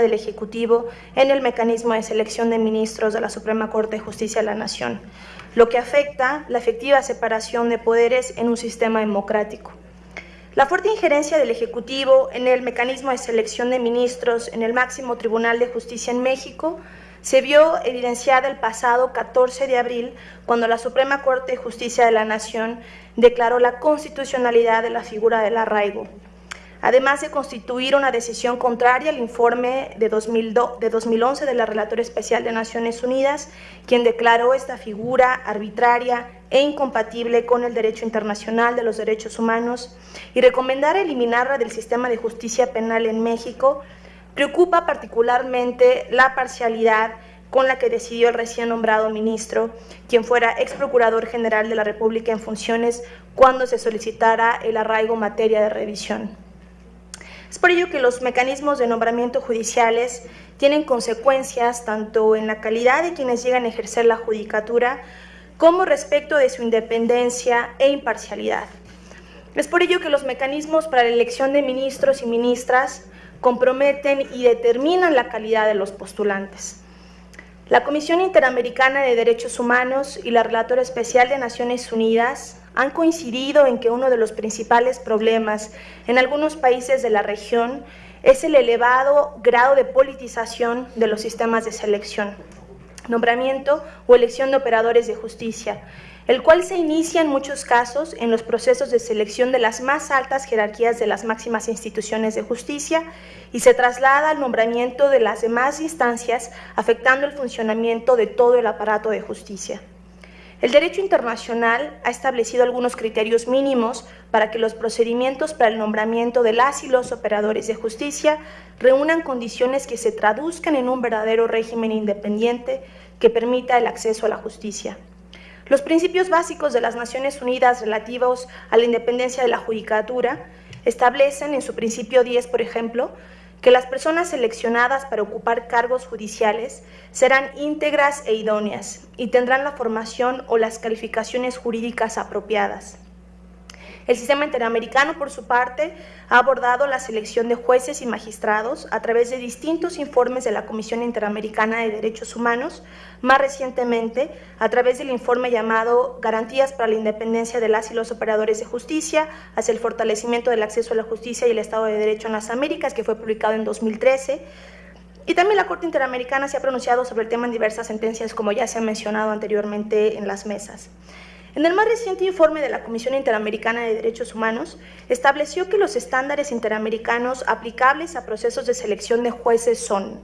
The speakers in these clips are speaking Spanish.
del Ejecutivo en el mecanismo de selección de ministros de la Suprema Corte de Justicia de la Nación, lo que afecta la efectiva separación de poderes en un sistema democrático. La fuerte injerencia del Ejecutivo en el mecanismo de selección de ministros en el máximo Tribunal de Justicia en México se vio evidenciada el pasado 14 de abril cuando la Suprema Corte de Justicia de la Nación declaró la constitucionalidad de la figura del arraigo, además de constituir una decisión contraria al informe de, 2011 de la Relatora Especial de Naciones Unidas, quien declaró esta figura arbitraria e incompatible con el derecho internacional de los derechos humanos y recomendar eliminarla del sistema de justicia penal en México, preocupa particularmente la parcialidad con la que decidió el recién nombrado ministro, quien fuera ex procurador general de la República en funciones cuando se solicitara el arraigo materia de revisión. Es por ello que los mecanismos de nombramiento judiciales tienen consecuencias tanto en la calidad de quienes llegan a ejercer la judicatura como respecto de su independencia e imparcialidad. Es por ello que los mecanismos para la elección de ministros y ministras comprometen y determinan la calidad de los postulantes. La Comisión Interamericana de Derechos Humanos y la Relatora Especial de Naciones Unidas han coincidido en que uno de los principales problemas en algunos países de la región es el elevado grado de politización de los sistemas de selección, nombramiento o elección de operadores de justicia, el cual se inicia en muchos casos en los procesos de selección de las más altas jerarquías de las máximas instituciones de justicia y se traslada al nombramiento de las demás instancias, afectando el funcionamiento de todo el aparato de justicia. El derecho internacional ha establecido algunos criterios mínimos para que los procedimientos para el nombramiento de las y los operadores de justicia reúnan condiciones que se traduzcan en un verdadero régimen independiente que permita el acceso a la justicia. Los principios básicos de las Naciones Unidas relativos a la independencia de la judicatura establecen en su principio 10, por ejemplo, que las personas seleccionadas para ocupar cargos judiciales serán íntegras e idóneas y tendrán la formación o las calificaciones jurídicas apropiadas. El sistema interamericano, por su parte, ha abordado la selección de jueces y magistrados a través de distintos informes de la Comisión Interamericana de Derechos Humanos, más recientemente a través del informe llamado Garantías para la Independencia de las y los Operadores de Justicia hacia el fortalecimiento del acceso a la justicia y el Estado de Derecho en las Américas, que fue publicado en 2013, y también la Corte Interamericana se ha pronunciado sobre el tema en diversas sentencias, como ya se ha mencionado anteriormente en las mesas. En el más reciente informe de la Comisión Interamericana de Derechos Humanos, estableció que los estándares interamericanos aplicables a procesos de selección de jueces son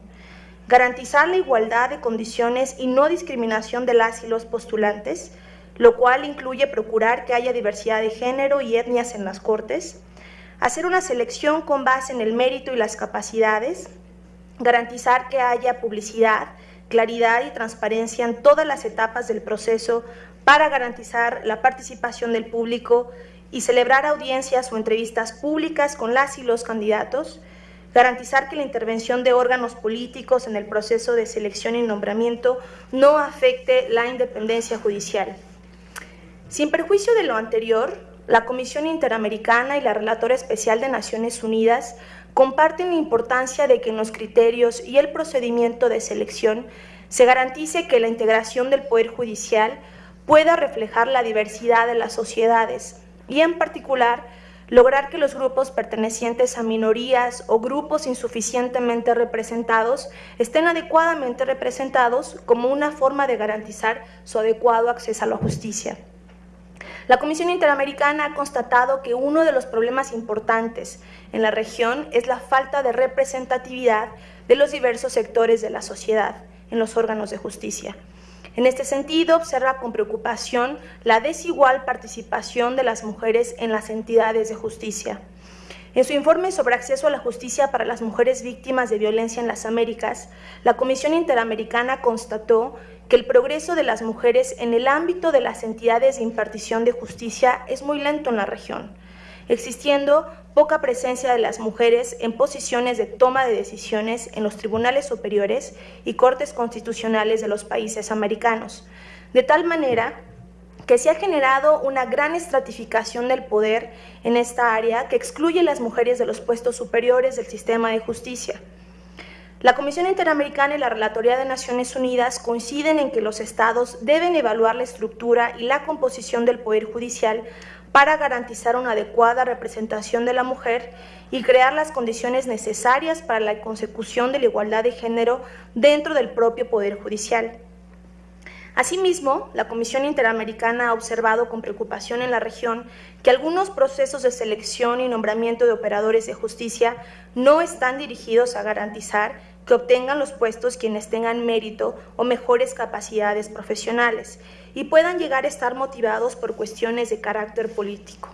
garantizar la igualdad de condiciones y no discriminación de las y los postulantes, lo cual incluye procurar que haya diversidad de género y etnias en las cortes, hacer una selección con base en el mérito y las capacidades, garantizar que haya publicidad, claridad y transparencia en todas las etapas del proceso para garantizar la participación del público y celebrar audiencias o entrevistas públicas con las y los candidatos, garantizar que la intervención de órganos políticos en el proceso de selección y nombramiento no afecte la independencia judicial. Sin perjuicio de lo anterior, la Comisión Interamericana y la Relatora Especial de Naciones Unidas comparten la importancia de que en los criterios y el procedimiento de selección se garantice que la integración del Poder Judicial pueda reflejar la diversidad de las sociedades y en particular lograr que los grupos pertenecientes a minorías o grupos insuficientemente representados estén adecuadamente representados como una forma de garantizar su adecuado acceso a la justicia. La Comisión Interamericana ha constatado que uno de los problemas importantes en la región es la falta de representatividad de los diversos sectores de la sociedad en los órganos de justicia. En este sentido, observa con preocupación la desigual participación de las mujeres en las entidades de justicia. En su informe sobre acceso a la justicia para las mujeres víctimas de violencia en las Américas, la Comisión Interamericana constató que el progreso de las mujeres en el ámbito de las entidades de impartición de justicia es muy lento en la región, existiendo poca presencia de las mujeres en posiciones de toma de decisiones en los tribunales superiores y cortes constitucionales de los países americanos, de tal manera que se ha generado una gran estratificación del poder en esta área que excluye a las mujeres de los puestos superiores del sistema de justicia. La Comisión Interamericana y la Relatoría de Naciones Unidas coinciden en que los estados deben evaluar la estructura y la composición del Poder Judicial para garantizar una adecuada representación de la mujer y crear las condiciones necesarias para la consecución de la igualdad de género dentro del propio Poder Judicial. Asimismo, la Comisión Interamericana ha observado con preocupación en la región que algunos procesos de selección y nombramiento de operadores de justicia no están dirigidos a garantizar que obtengan los puestos quienes tengan mérito o mejores capacidades profesionales y puedan llegar a estar motivados por cuestiones de carácter político.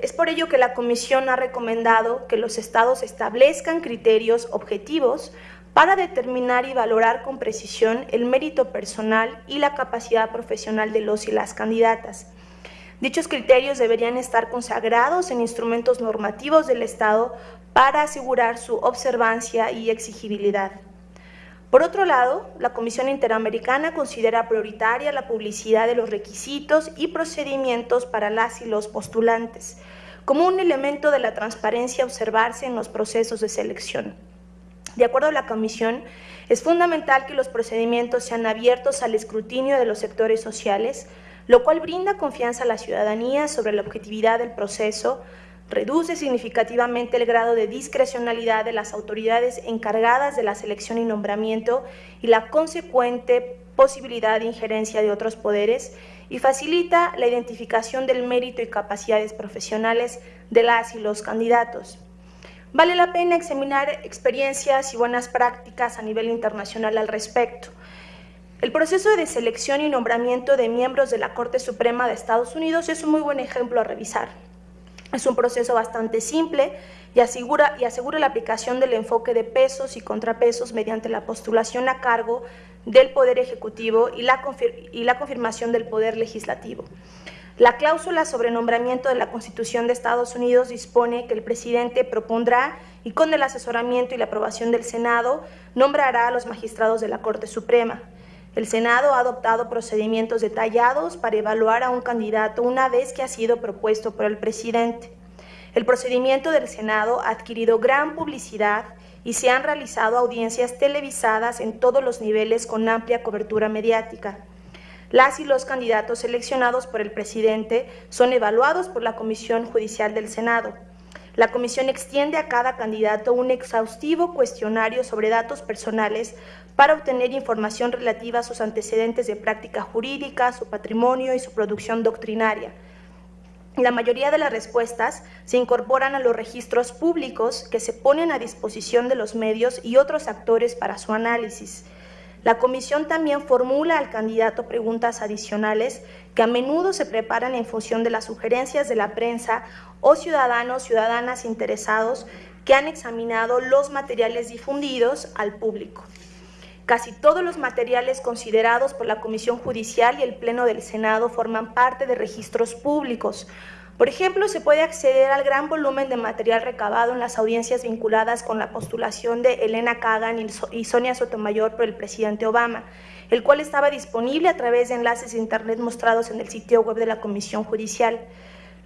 Es por ello que la Comisión ha recomendado que los estados establezcan criterios objetivos para determinar y valorar con precisión el mérito personal y la capacidad profesional de los y las candidatas. Dichos criterios deberían estar consagrados en instrumentos normativos del Estado para asegurar su observancia y exigibilidad. Por otro lado, la Comisión Interamericana considera prioritaria la publicidad de los requisitos y procedimientos para las y los postulantes, como un elemento de la transparencia observarse en los procesos de selección. De acuerdo a la Comisión, es fundamental que los procedimientos sean abiertos al escrutinio de los sectores sociales, lo cual brinda confianza a la ciudadanía sobre la objetividad del proceso, reduce significativamente el grado de discrecionalidad de las autoridades encargadas de la selección y nombramiento y la consecuente posibilidad de injerencia de otros poderes y facilita la identificación del mérito y capacidades profesionales de las y los candidatos. Vale la pena examinar experiencias y buenas prácticas a nivel internacional al respecto. El proceso de selección y nombramiento de miembros de la Corte Suprema de Estados Unidos es un muy buen ejemplo a revisar. Es un proceso bastante simple y asegura, la aplicación del enfoque de pesos y contrapesos mediante la postulación a cargo del Poder Ejecutivo y la, y la confirmación del Poder Legislativo. La cláusula sobre nombramiento de la Constitución de Estados Unidos dispone que el presidente propondrá y con el asesoramiento y la aprobación del Senado nombrará a los magistrados de la Corte Suprema. El Senado ha adoptado procedimientos detallados para evaluar a un candidato una vez que ha sido propuesto por el presidente. El procedimiento del Senado ha adquirido gran publicidad y se han realizado audiencias televisadas en todos los niveles con amplia cobertura mediática. Las y los candidatos seleccionados por el presidente son evaluados por la Comisión Judicial del Senado. La comisión extiende a cada candidato un exhaustivo cuestionario sobre datos personales para obtener información relativa a sus antecedentes de práctica jurídica, su patrimonio y su producción doctrinaria. La mayoría de las respuestas se incorporan a los registros públicos que se ponen a disposición de los medios y otros actores para su análisis. La comisión también formula al candidato preguntas adicionales que a menudo se preparan en función de las sugerencias de la prensa o ciudadanos, ciudadanas interesados que han examinado los materiales difundidos al público. Casi todos los materiales considerados por la Comisión Judicial y el Pleno del Senado forman parte de registros públicos. Por ejemplo, se puede acceder al gran volumen de material recabado en las audiencias vinculadas con la postulación de Elena Kagan y Sonia Sotomayor por el presidente Obama, el cual estaba disponible a través de enlaces de Internet mostrados en el sitio web de la Comisión Judicial.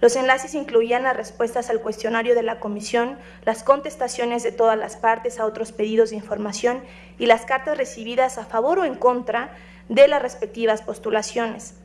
Los enlaces incluían las respuestas al cuestionario de la comisión, las contestaciones de todas las partes a otros pedidos de información y las cartas recibidas a favor o en contra de las respectivas postulaciones.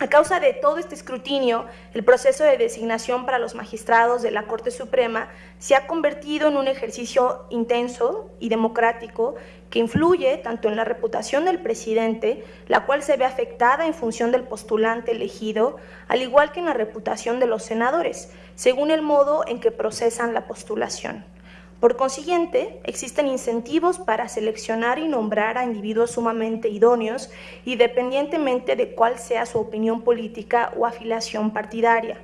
A causa de todo este escrutinio, el proceso de designación para los magistrados de la Corte Suprema se ha convertido en un ejercicio intenso y democrático que influye tanto en la reputación del presidente, la cual se ve afectada en función del postulante elegido, al igual que en la reputación de los senadores, según el modo en que procesan la postulación. Por consiguiente, existen incentivos para seleccionar y nombrar a individuos sumamente idóneos, independientemente de cuál sea su opinión política o afiliación partidaria.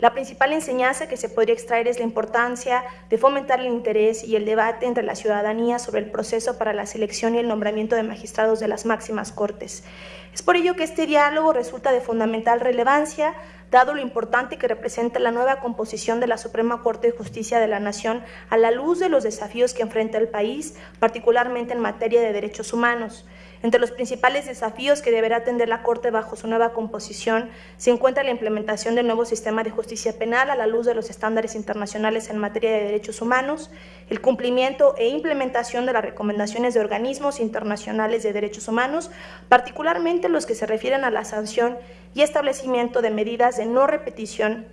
La principal enseñanza que se podría extraer es la importancia de fomentar el interés y el debate entre la ciudadanía sobre el proceso para la selección y el nombramiento de magistrados de las máximas cortes. Es por ello que este diálogo resulta de fundamental relevancia, dado lo importante que representa la nueva composición de la Suprema Corte de Justicia de la Nación a la luz de los desafíos que enfrenta el país, particularmente en materia de derechos humanos. Entre los principales desafíos que deberá atender la Corte bajo su nueva composición se encuentra la implementación del nuevo sistema de justicia penal a la luz de los estándares internacionales en materia de derechos humanos, el cumplimiento e implementación de las recomendaciones de organismos internacionales de derechos humanos, particularmente los que se refieren a la sanción y establecimiento de medidas de no repetición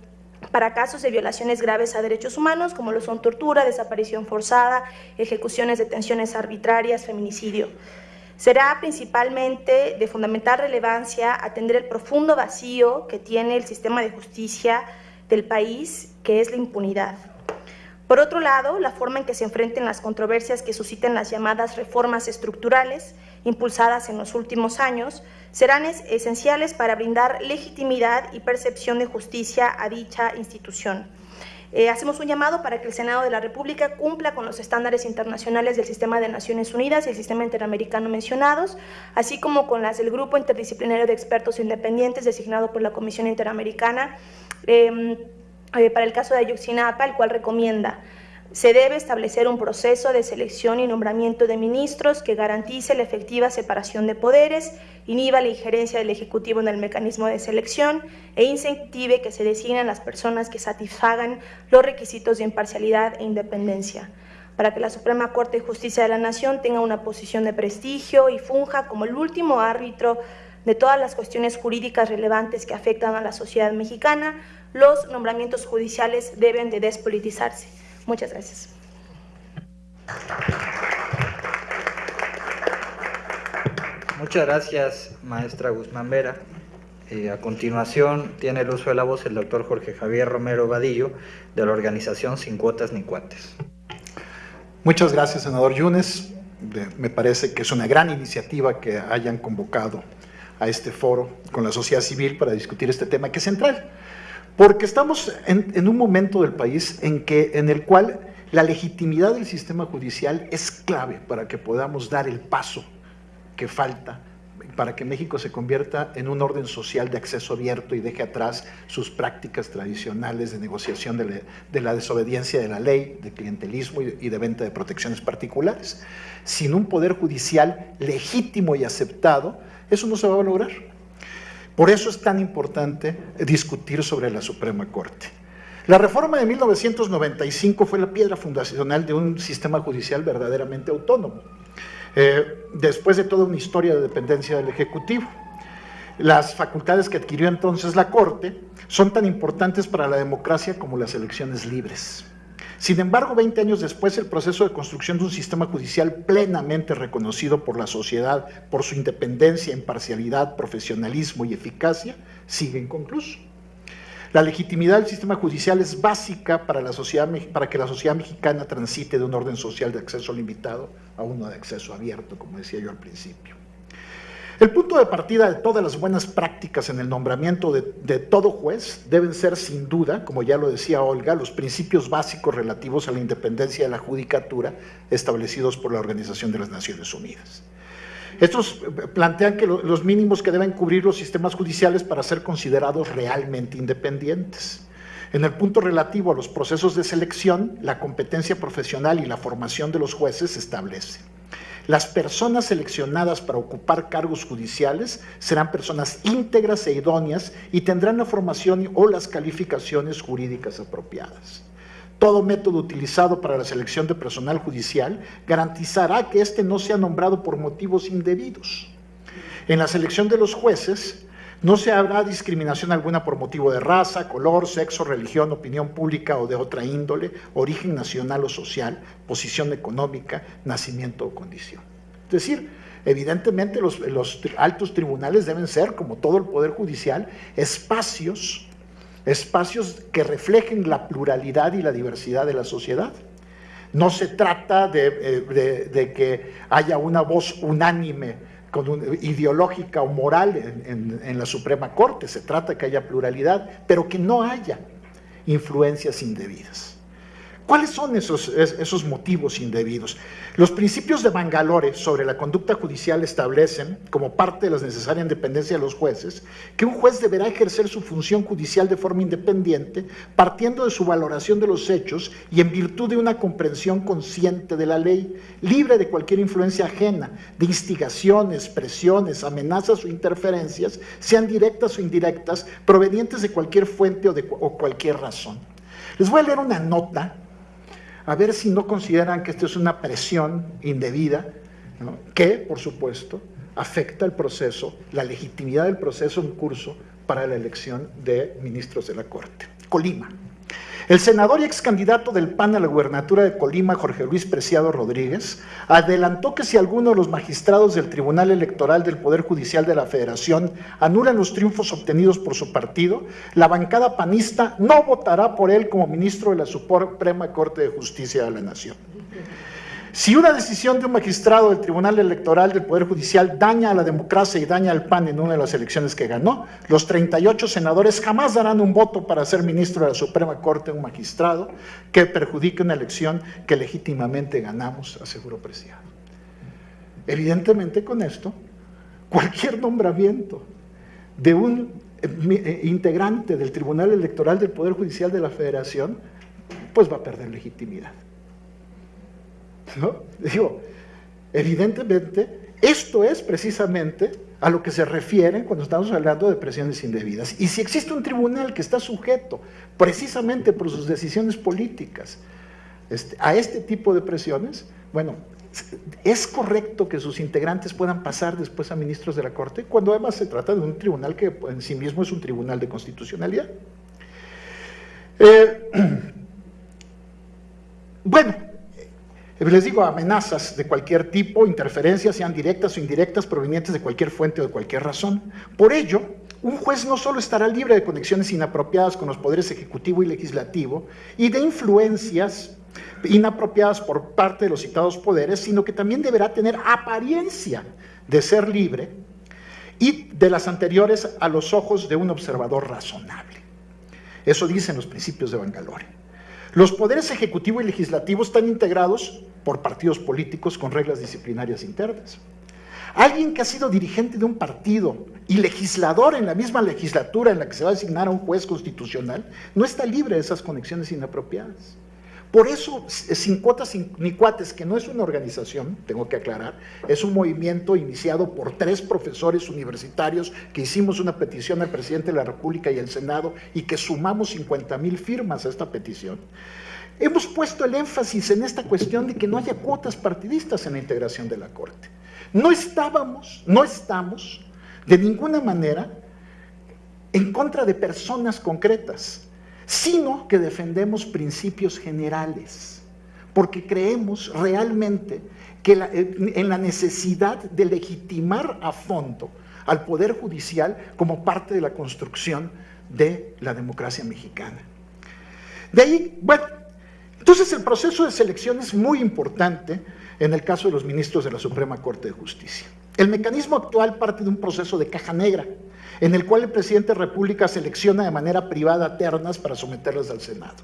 para casos de violaciones graves a derechos humanos, como lo son tortura, desaparición forzada, ejecuciones, detenciones arbitrarias, feminicidio. Será principalmente de fundamental relevancia atender el profundo vacío que tiene el sistema de justicia del país, que es la impunidad. Por otro lado, la forma en que se enfrenten las controversias que susciten las llamadas reformas estructurales impulsadas en los últimos años serán esenciales para brindar legitimidad y percepción de justicia a dicha institución. Eh, hacemos un llamado para que el Senado de la República cumpla con los estándares internacionales del Sistema de Naciones Unidas y el Sistema Interamericano mencionados, así como con las del Grupo Interdisciplinario de Expertos Independientes designado por la Comisión Interamericana em, eh, para el caso de Ayuxinapa, el cual recomienda se debe establecer un proceso de selección y nombramiento de ministros que garantice la efectiva separación de poderes, inhiba la injerencia del Ejecutivo en el mecanismo de selección e incentive que se designen las personas que satisfagan los requisitos de imparcialidad e independencia para que la Suprema Corte de Justicia de la Nación tenga una posición de prestigio y funja como el último árbitro de todas las cuestiones jurídicas relevantes que afectan a la sociedad mexicana, los nombramientos judiciales deben de despolitizarse. Muchas gracias. Muchas gracias, maestra Guzmán Vera. Eh, a continuación, tiene el uso de la voz el doctor Jorge Javier Romero Vadillo, de la organización Sin Cuotas ni Cuates. Muchas gracias, senador Yunes. me parece que es una gran iniciativa que hayan convocado a este foro con la sociedad civil para discutir este tema que es central. Porque estamos en, un momento del país en, el cual la legitimidad del sistema judicial es clave para que podamos dar el paso que falta para que México se convierta en un orden social de acceso abierto y deje atrás sus prácticas tradicionales de negociación de la, desobediencia de la ley, de clientelismo y de venta de protecciones particulares. Sin un poder judicial legítimo y aceptado, eso no se va a lograr. Por eso es tan importante discutir sobre la Suprema Corte. La reforma de 1995 fue la piedra fundacional de un sistema judicial verdaderamente autónomo, eh, después de toda una historia de dependencia del Ejecutivo. Las facultades que adquirió entonces la Corte son tan importantes para la democracia como las elecciones libres. Sin embargo, 20 años después, el proceso de construcción de un sistema judicial plenamente reconocido por la sociedad por su independencia, imparcialidad, profesionalismo y eficacia sigue inconcluso. La legitimidad del sistema judicial es básica para, para que la sociedad mexicana transite de un orden social de acceso limitado a uno de acceso abierto, como decía yo al principio. El punto de partida de todas las buenas prácticas en el nombramiento de, todo juez deben ser, sin duda, como ya lo decía Olga, los principios básicos relativos a la independencia de la judicatura establecidos por la Organización de las Naciones Unidas. Estos eh, plantean que los mínimos que deben cubrir los sistemas judiciales para ser considerados realmente independientes. En el punto relativo a los procesos de selección, la competencia profesional y la formación de los jueces se establece. Las personas seleccionadas para ocupar cargos judiciales serán personas íntegras e idóneas y tendrán la formación o las calificaciones jurídicas apropiadas. Todo método utilizado para la selección de personal judicial garantizará que éste no sea nombrado por motivos indebidos. En la selección de los jueces, no se habrá discriminación alguna por motivo de raza, color, sexo, religión, opinión pública o de otra índole, origen nacional o social, posición económica, nacimiento o condición. Es decir, evidentemente los, altos tribunales deben ser, como todo el Poder Judicial, espacios, espacios que reflejen la pluralidad y la diversidad de la sociedad. No se trata de eh, que haya una voz unánime ideológica o moral en, la Suprema Corte, se trata de que haya pluralidad, pero que no haya influencias indebidas. ¿Cuáles son esos, esos motivos indebidos? Los principios de Bangalore sobre la conducta judicial establecen, como parte de la necesaria independencia de los jueces, que un juez deberá ejercer su función judicial de forma independiente, partiendo de su valoración de los hechos y en virtud de una comprensión consciente de la ley, libre de cualquier influencia ajena, de instigaciones, presiones, amenazas o interferencias, sean directas o indirectas, provenientes de cualquier fuente o de o cualquier razón. Les voy a leer una nota a ver si no consideran que esto es una presión indebida, que, por supuesto, afecta el proceso, la legitimidad del proceso en curso para la elección de ministros de la Corte. Colima. El senador y ex candidato del PAN a la gubernatura de Colima, Jorge Luis Preciado Rodríguez, adelantó que si alguno de los magistrados del Tribunal Electoral del Poder Judicial de la Federación anulan los triunfos obtenidos por su partido, la bancada panista no votará por él como ministro de la Suprema Corte de Justicia de la Nación. Si una decisión de un magistrado del Tribunal Electoral del Poder Judicial daña a la democracia y daña al PAN en una de las elecciones que ganó, los 38 senadores jamás darán un voto para ser ministro de la Suprema Corte un magistrado que perjudique una elección que legítimamente ganamos, aseguró Preciado. Evidentemente con esto, cualquier nombramiento de un eh, eh, integrante del Tribunal Electoral del Poder Judicial de la Federación, pues va a perder legitimidad. ¿No? Digo, evidentemente, esto es precisamente a lo que se refiere cuando estamos hablando de presiones indebidas. Y si existe un tribunal que está sujeto precisamente por sus decisiones políticas este, a este tipo de presiones, bueno, ¿es correcto que sus integrantes puedan pasar después a ministros de la Corte cuando además se trata de un tribunal que en sí mismo es un tribunal de constitucionalidad? Eh, bueno, les digo, amenazas de cualquier tipo, interferencias, sean directas o indirectas, provenientes de cualquier fuente o de cualquier razón. Por ello, un juez no solo estará libre de conexiones inapropiadas con los poderes ejecutivo y legislativo y de influencias inapropiadas por parte de los citados poderes, sino que también deberá tener apariencia de ser libre y de las anteriores a los ojos de un observador razonable. Eso dicen los principios de Bangalore. Los poderes ejecutivo y legislativo están integrados por partidos políticos con reglas disciplinarias internas. Alguien que ha sido dirigente de un partido y legislador en la misma legislatura en la que se va a asignar a un juez constitucional, no está libre de esas conexiones inapropiadas. Por eso, Sin Cuotas ni Cuates, que no es una organización, tengo que aclarar, es un movimiento iniciado por tres profesores universitarios que hicimos una petición al presidente de la República y al Senado y que sumamos 50 mil firmas a esta petición. Hemos puesto el énfasis en esta cuestión de que no haya cuotas partidistas en la integración de la Corte. No estábamos, no estamos de ninguna manera en contra de personas concretas, sino que defendemos principios generales, porque creemos realmente que en la necesidad de legitimar a fondo al Poder Judicial como parte de la construcción de la democracia mexicana. De ahí, bueno, entonces el proceso de selección es muy importante en el caso de los ministros de la Suprema Corte de Justicia. El mecanismo actual parte de un proceso de caja negra, en el cual el presidente de la República selecciona de manera privada ternas para someterlas al Senado.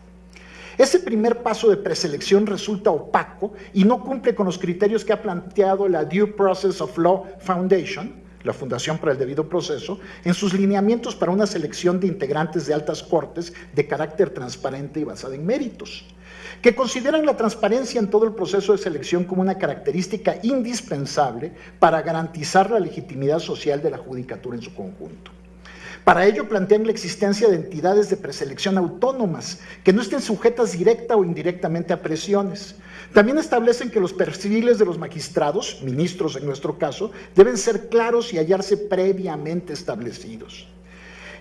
Ese primer paso de preselección resulta opaco y no cumple con los criterios que ha planteado la Due Process of Law Foundation, la Fundación para el Debido Proceso, en sus lineamientos para una selección de integrantes de altas cortes de carácter transparente y basada en méritos que consideran la transparencia en todo el proceso de selección como una característica indispensable para garantizar la legitimidad social de la judicatura en su conjunto. Para ello plantean la existencia de entidades de preselección autónomas que no estén sujetas directa o indirectamente a presiones. También establecen que los perfiles de los magistrados, ministros en nuestro caso, deben ser claros y hallarse previamente establecidos.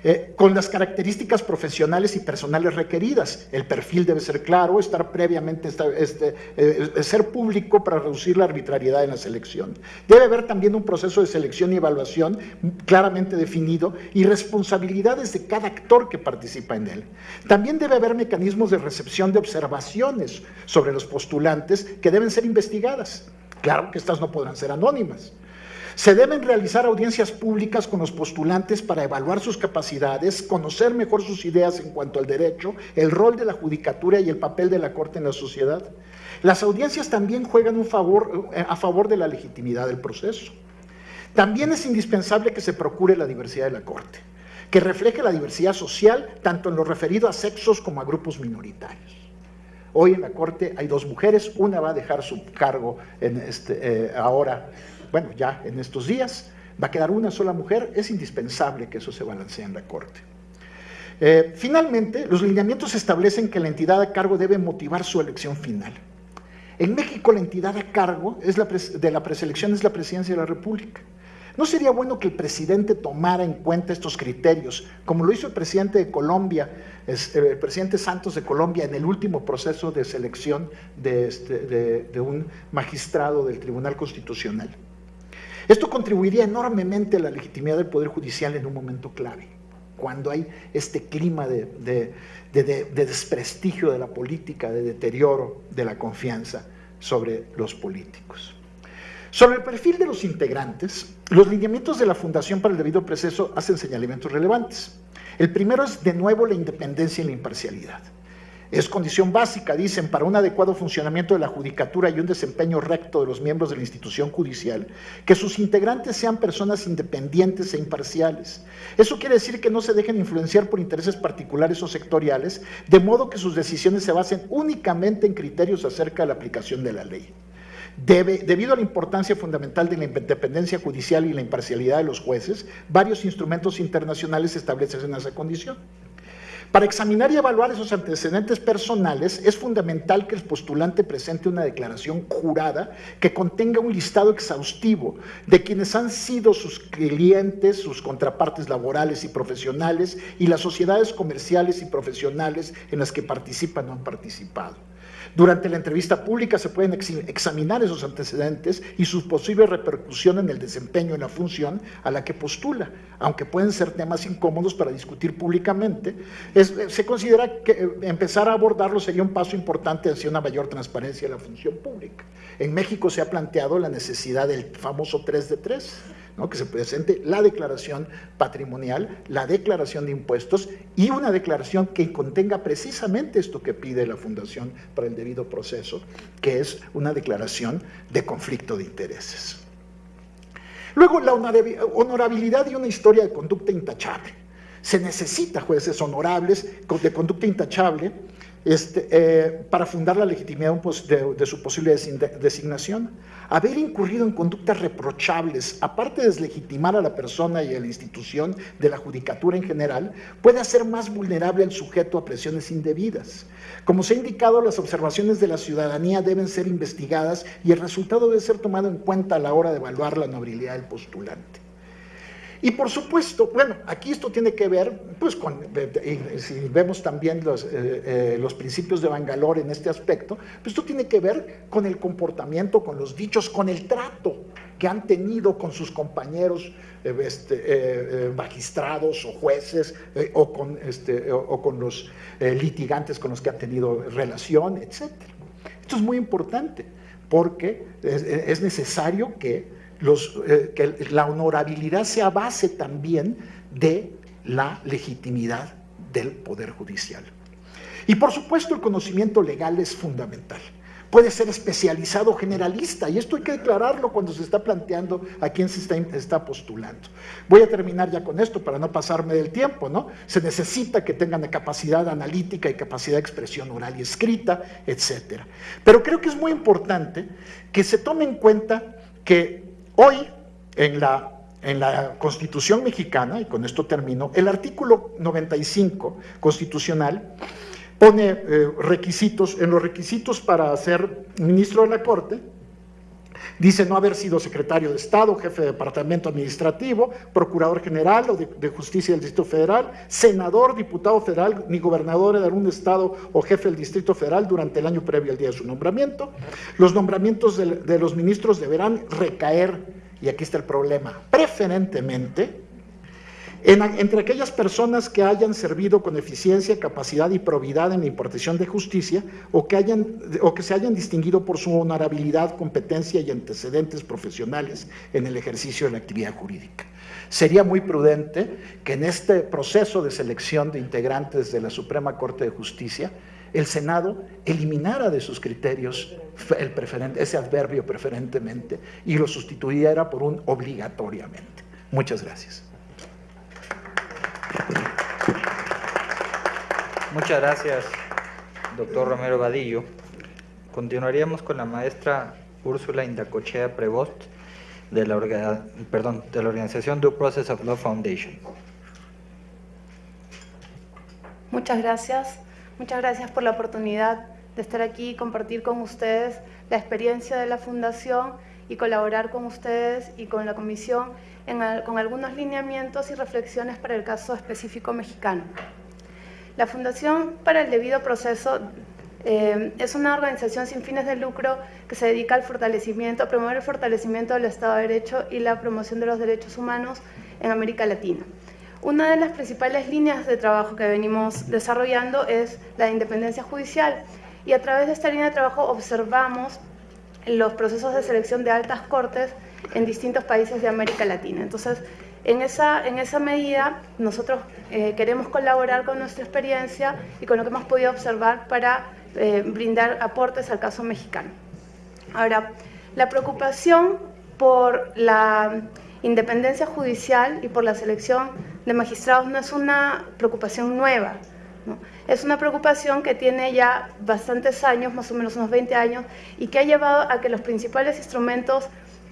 Eh, con las características profesionales y personales requeridas. El perfil debe ser claro, estar previamente, este, eh, ser público para reducir la arbitrariedad en la selección. Debe haber también un proceso de selección y evaluación claramente definido y responsabilidades de cada actor que participa en él. También debe haber mecanismos de recepción de observaciones sobre los postulantes que deben ser investigadas. Claro que estas no podrán ser anónimas. Se deben realizar audiencias públicas con los postulantes para evaluar sus capacidades, conocer mejor sus ideas en cuanto al derecho, el rol de la judicatura y el papel de la Corte en la sociedad. Las audiencias también juegan eh, a favor de la legitimidad del proceso. También es indispensable que se procure la diversidad de la Corte, que refleje la diversidad social tanto en lo referido a sexos como a grupos minoritarios. Hoy en la Corte hay dos mujeres, una va a dejar su cargo en este, eh, ahora bueno, ya en estos días, va a quedar una sola mujer, es indispensable que eso se balancee en la Corte. Eh, finalmente, los lineamientos establecen que la entidad a cargo debe motivar su elección final. En México la entidad a cargo es la de la preselección es la presidencia de la República. ¿No sería bueno que el presidente tomara en cuenta estos criterios, como lo hizo el presidente de Colombia, eh, el presidente Santos de Colombia en el último proceso de selección de, este, de un magistrado del Tribunal Constitucional? Esto contribuiría enormemente a la legitimidad del Poder Judicial en un momento clave, cuando hay este clima de, desprestigio de la política, de deterioro de la confianza sobre los políticos. Sobre el perfil de los integrantes, los lineamientos de la Fundación para el Debido Proceso hacen señalamientos relevantes. El primero es, de nuevo, la independencia y la imparcialidad. Es condición básica, dicen, para un adecuado funcionamiento de la judicatura y un desempeño recto de los miembros de la institución judicial, que sus integrantes sean personas independientes e imparciales. Eso quiere decir que no se dejen influenciar por intereses particulares o sectoriales, de modo que sus decisiones se basen únicamente en criterios acerca de la aplicación de la ley. debido a la importancia fundamental de la independencia judicial y la imparcialidad de los jueces, varios instrumentos internacionales establecen esa condición. Para examinar y evaluar esos antecedentes personales, es fundamental que el postulante presente una declaración jurada que contenga un listado exhaustivo de quienes han sido sus clientes, sus contrapartes laborales y profesionales y las sociedades comerciales y profesionales en las que participan o han participado. Durante la entrevista pública se pueden examinar esos antecedentes y su posible repercusión en el desempeño en la función a la que postula, aunque pueden ser temas incómodos para discutir públicamente. se considera que eh, empezar a abordarlo sería un paso importante hacia una mayor transparencia de la función pública. En México se ha planteado la necesidad del famoso 3 de 3, que se presente la declaración patrimonial, la declaración de impuestos y una declaración que contenga precisamente esto que pide la Fundación para el debido proceso, que es una declaración de conflicto de intereses. Luego, la honorabilidad y una historia de conducta intachable. Se necesita jueces honorables de conducta intachable este, eh, para fundar la legitimidad de, su posible designación. Haber incurrido en conductas reprochables, aparte de deslegitimar a la persona y a la institución de la judicatura en general, puede hacer más vulnerable al sujeto a presiones indebidas. Como se ha indicado, las observaciones de la ciudadanía deben ser investigadas y el resultado debe ser tomado en cuenta a la hora de evaluar la nobilidad del postulante. Y por supuesto, bueno, aquí esto tiene que ver, pues con, si vemos también los, eh, eh, los principios de Bangalore en este aspecto, pues esto tiene que ver con el comportamiento, con los dichos, con el trato que han tenido con sus compañeros eh, este, magistrados o jueces o, con, este, o, con los litigantes con los que han tenido relación, etc. Esto es muy importante porque es necesario que eh, que la honorabilidad sea base también de la legitimidad del Poder Judicial. Y por supuesto el conocimiento legal es fundamental. Puede ser especializado generalista, y esto hay que declararlo cuando se está planteando a quién se está, está, postulando. Voy a terminar ya con esto para no pasarme del tiempo, ¿no? Se necesita que tengan capacidad analítica y capacidad de expresión oral y escrita, etc. Pero creo que es muy importante que se tome en cuenta que Hoy, en la, en la Constitución mexicana, y con esto termino, el artículo 95 constitucional pone eh, requisitos, en los requisitos para ser ministro de la Corte, Dice no haber sido secretario de Estado, jefe de departamento administrativo, procurador general o de, justicia del Distrito Federal, senador, diputado federal, ni gobernador de algún Estado o jefe del Distrito Federal durante el año previo al día de su nombramiento. Los nombramientos de, los ministros deberán recaer, y aquí está el problema, preferentemente entre aquellas personas que hayan servido con eficiencia, capacidad y probidad en la impartición de justicia o que, hayan, o que se hayan distinguido por su honorabilidad, competencia y antecedentes profesionales en el ejercicio de la actividad jurídica. Sería muy prudente que en este proceso de selección de integrantes de la Suprema Corte de Justicia, el Senado eliminara de sus criterios el ese adverbio preferentemente y lo sustituyera por un obligatoriamente. Muchas gracias. Muchas gracias, doctor Romero Vadillo. Continuaríamos con la maestra Úrsula Indacochea Prevost de la, organización Due Process of Law Foundation. Muchas gracias. Muchas gracias por la oportunidad de estar aquí y compartir con ustedes la experiencia de la Fundación y colaborar con ustedes y con la Comisión con algunos lineamientos y reflexiones para el caso específico mexicano. La Fundación para el Debido Proceso eh, es una organización sin fines de lucro que se dedica al fortalecimiento, a promover el fortalecimiento del Estado de Derecho y la promoción de los derechos humanos en América Latina. Una de las principales líneas de trabajo que venimos desarrollando es la independencia judicial y a través de esta línea de trabajo observamos los procesos de selección de altas cortes en distintos países de América Latina. Entonces, en esa, en esa medida, nosotros eh, queremos colaborar con nuestra experiencia y con lo que hemos podido observar para eh, brindar aportes al caso mexicano. Ahora, la preocupación por la independencia judicial y por la selección de magistrados no es una preocupación nueva, es una preocupación que tiene ya bastantes años, más o menos unos 20 años, y que ha llevado a que los principales instrumentos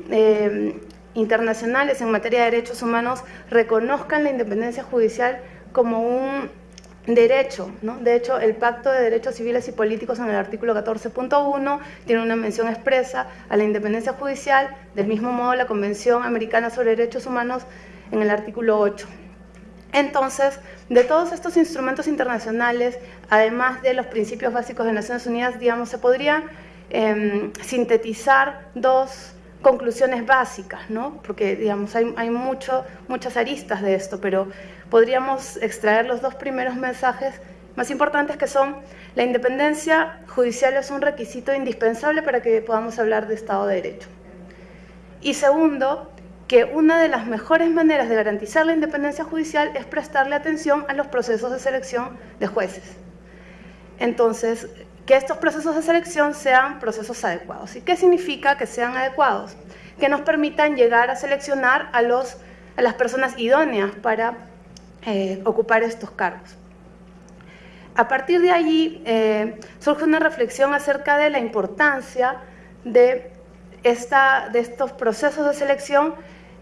eh, internacionales en materia de derechos humanos reconozcan la independencia judicial como un derecho. ¿no? De hecho, el Pacto de Derechos Civiles y Políticos en el artículo 14.1 tiene una mención expresa a la independencia judicial, del mismo modo la Convención Americana sobre Derechos Humanos en el artículo 8. Entonces, de todos estos instrumentos internacionales, además de los principios básicos de Naciones Unidas, digamos, se podría em, sintetizar dos conclusiones básicas, ¿no? porque digamos, hay, hay mucho, muchas aristas de esto, pero podríamos extraer los dos primeros mensajes más importantes que son la independencia judicial es un requisito indispensable para que podamos hablar de Estado de Derecho. Y segundo, que una de las mejores maneras de garantizar la independencia judicial es prestarle atención a los procesos de selección de jueces. Entonces, que estos procesos de selección sean procesos adecuados. ¿Y qué significa que sean adecuados? Que nos permitan llegar a seleccionar a, los, a las personas idóneas para eh, ocupar estos cargos. A partir de allí eh, surge una reflexión acerca de la importancia de, esta, de estos procesos de selección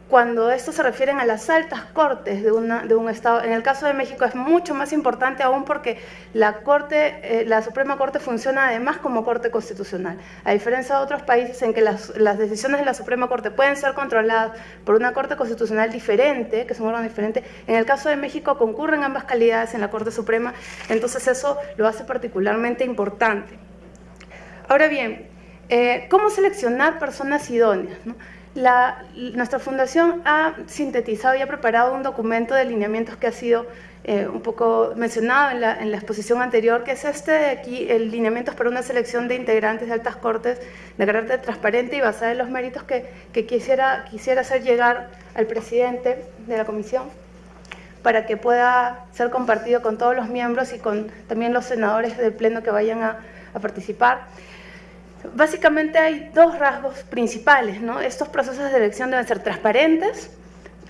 cuando estos se refieren a las altas cortes de, un Estado. En el caso de México es mucho más importante aún porque la, corte, eh, la Suprema Corte funciona además como Corte Constitucional. A diferencia de otros países en que las, decisiones de la Suprema Corte pueden ser controladas por una Corte Constitucional diferente, que es un órgano diferente, en el caso de México concurren ambas calidades en la Corte Suprema, entonces eso lo hace particularmente importante. Ahora bien, eh, ¿cómo seleccionar personas idóneas? Nuestra fundación ha sintetizado y ha preparado un documento de lineamientos que ha sido eh, un poco mencionado en la, exposición anterior, que es este de aquí, el lineamientos para una selección de integrantes de altas cortes de carácter transparente y basada en los méritos que, quisiera, quisiera hacer llegar al presidente de la comisión para que pueda ser compartido con todos los miembros y con también los senadores del pleno que vayan a participar. Básicamente hay dos rasgos principales, ¿no? Estos procesos de elección deben ser transparentes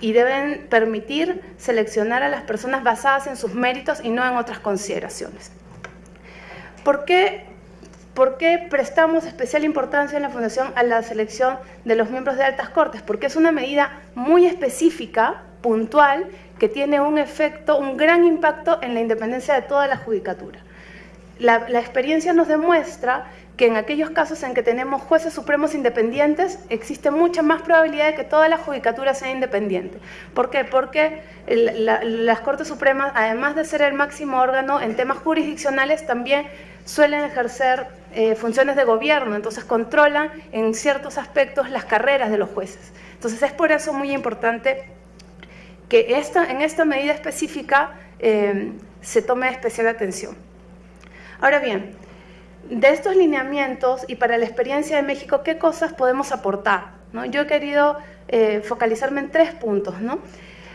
y deben permitir seleccionar a las personas basadas en sus méritos y no en otras consideraciones. ¿Por qué, ¿Por qué prestamos especial importancia en la Fundación a la selección de los miembros de altas cortes? Porque es una medida muy específica, puntual, que tiene un efecto, un gran impacto en la independencia de toda la judicatura. La, la experiencia nos demuestra que en aquellos casos en que tenemos jueces supremos independientes, existe mucha más probabilidad de que toda la judicatura sea independiente. ¿Por qué? Porque las Cortes Supremas, además de ser el máximo órgano en temas jurisdiccionales, también suelen ejercer eh, funciones de gobierno, entonces controlan en ciertos aspectos las carreras de los jueces. Entonces es por eso muy importante que esta, en esta medida específica eh, se tome especial atención. Ahora bien, de estos lineamientos y para la experiencia de México, ¿qué cosas podemos aportar? ¿no? Yo he querido eh, focalizarme en tres puntos. ¿no?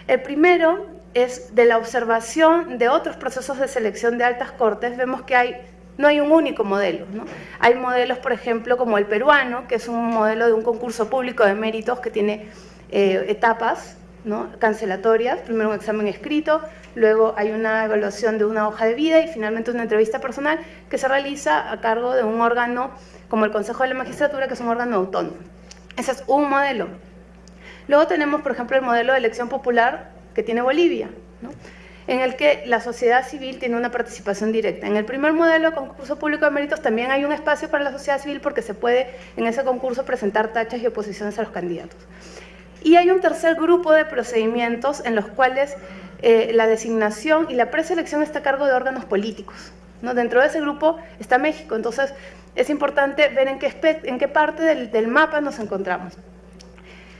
El primero es de la observación de otros procesos de selección de altas cortes, vemos que no hay un único modelo. Hay modelos, por ejemplo, como el peruano, que es un modelo de un concurso público de méritos que tiene eh, etapas cancelatorias, primero un examen escrito, luego hay una evaluación de una hoja de vida y finalmente una entrevista personal que se realiza a cargo de un órgano como el Consejo de la Magistratura, que es un órgano autónomo. Ese es un modelo. Luego tenemos, por ejemplo, el modelo de elección popular que tiene Bolivia, en el que la sociedad civil tiene una participación directa. En el primer modelo, concurso público de méritos, también hay un espacio para la sociedad civil porque se puede en ese concurso presentar tachas y oposiciones a los candidatos. Y hay un tercer grupo de procedimientos en los cuales eh, la designación y la preselección está a cargo de órganos políticos. ¿no? Dentro de ese grupo está México, entonces es importante ver en qué, parte del, del mapa nos encontramos.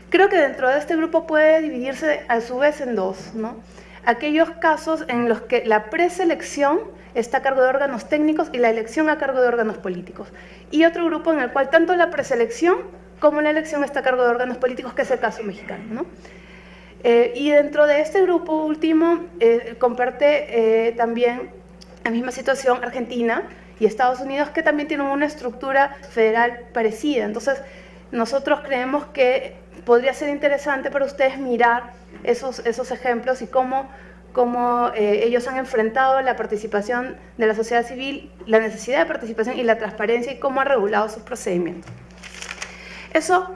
Creo que dentro de este grupo puede dividirse a su vez en dos. ¿no? Aquellos casos en los que la preselección está a cargo de órganos técnicos y la elección a cargo de órganos políticos. Y otro grupo en el cual tanto la preselección como la elección está a cargo de órganos políticos, que es el caso mexicano. ¿no? Eh, y dentro de este grupo último eh, comparte eh, también la misma situación Argentina y Estados Unidos, que también tienen una estructura federal parecida. Entonces, nosotros creemos que podría ser interesante para ustedes mirar esos, esos ejemplos y cómo, cómo ellos han enfrentado la participación de la sociedad civil, la necesidad de participación y la transparencia y cómo ha regulado sus procedimientos. Eso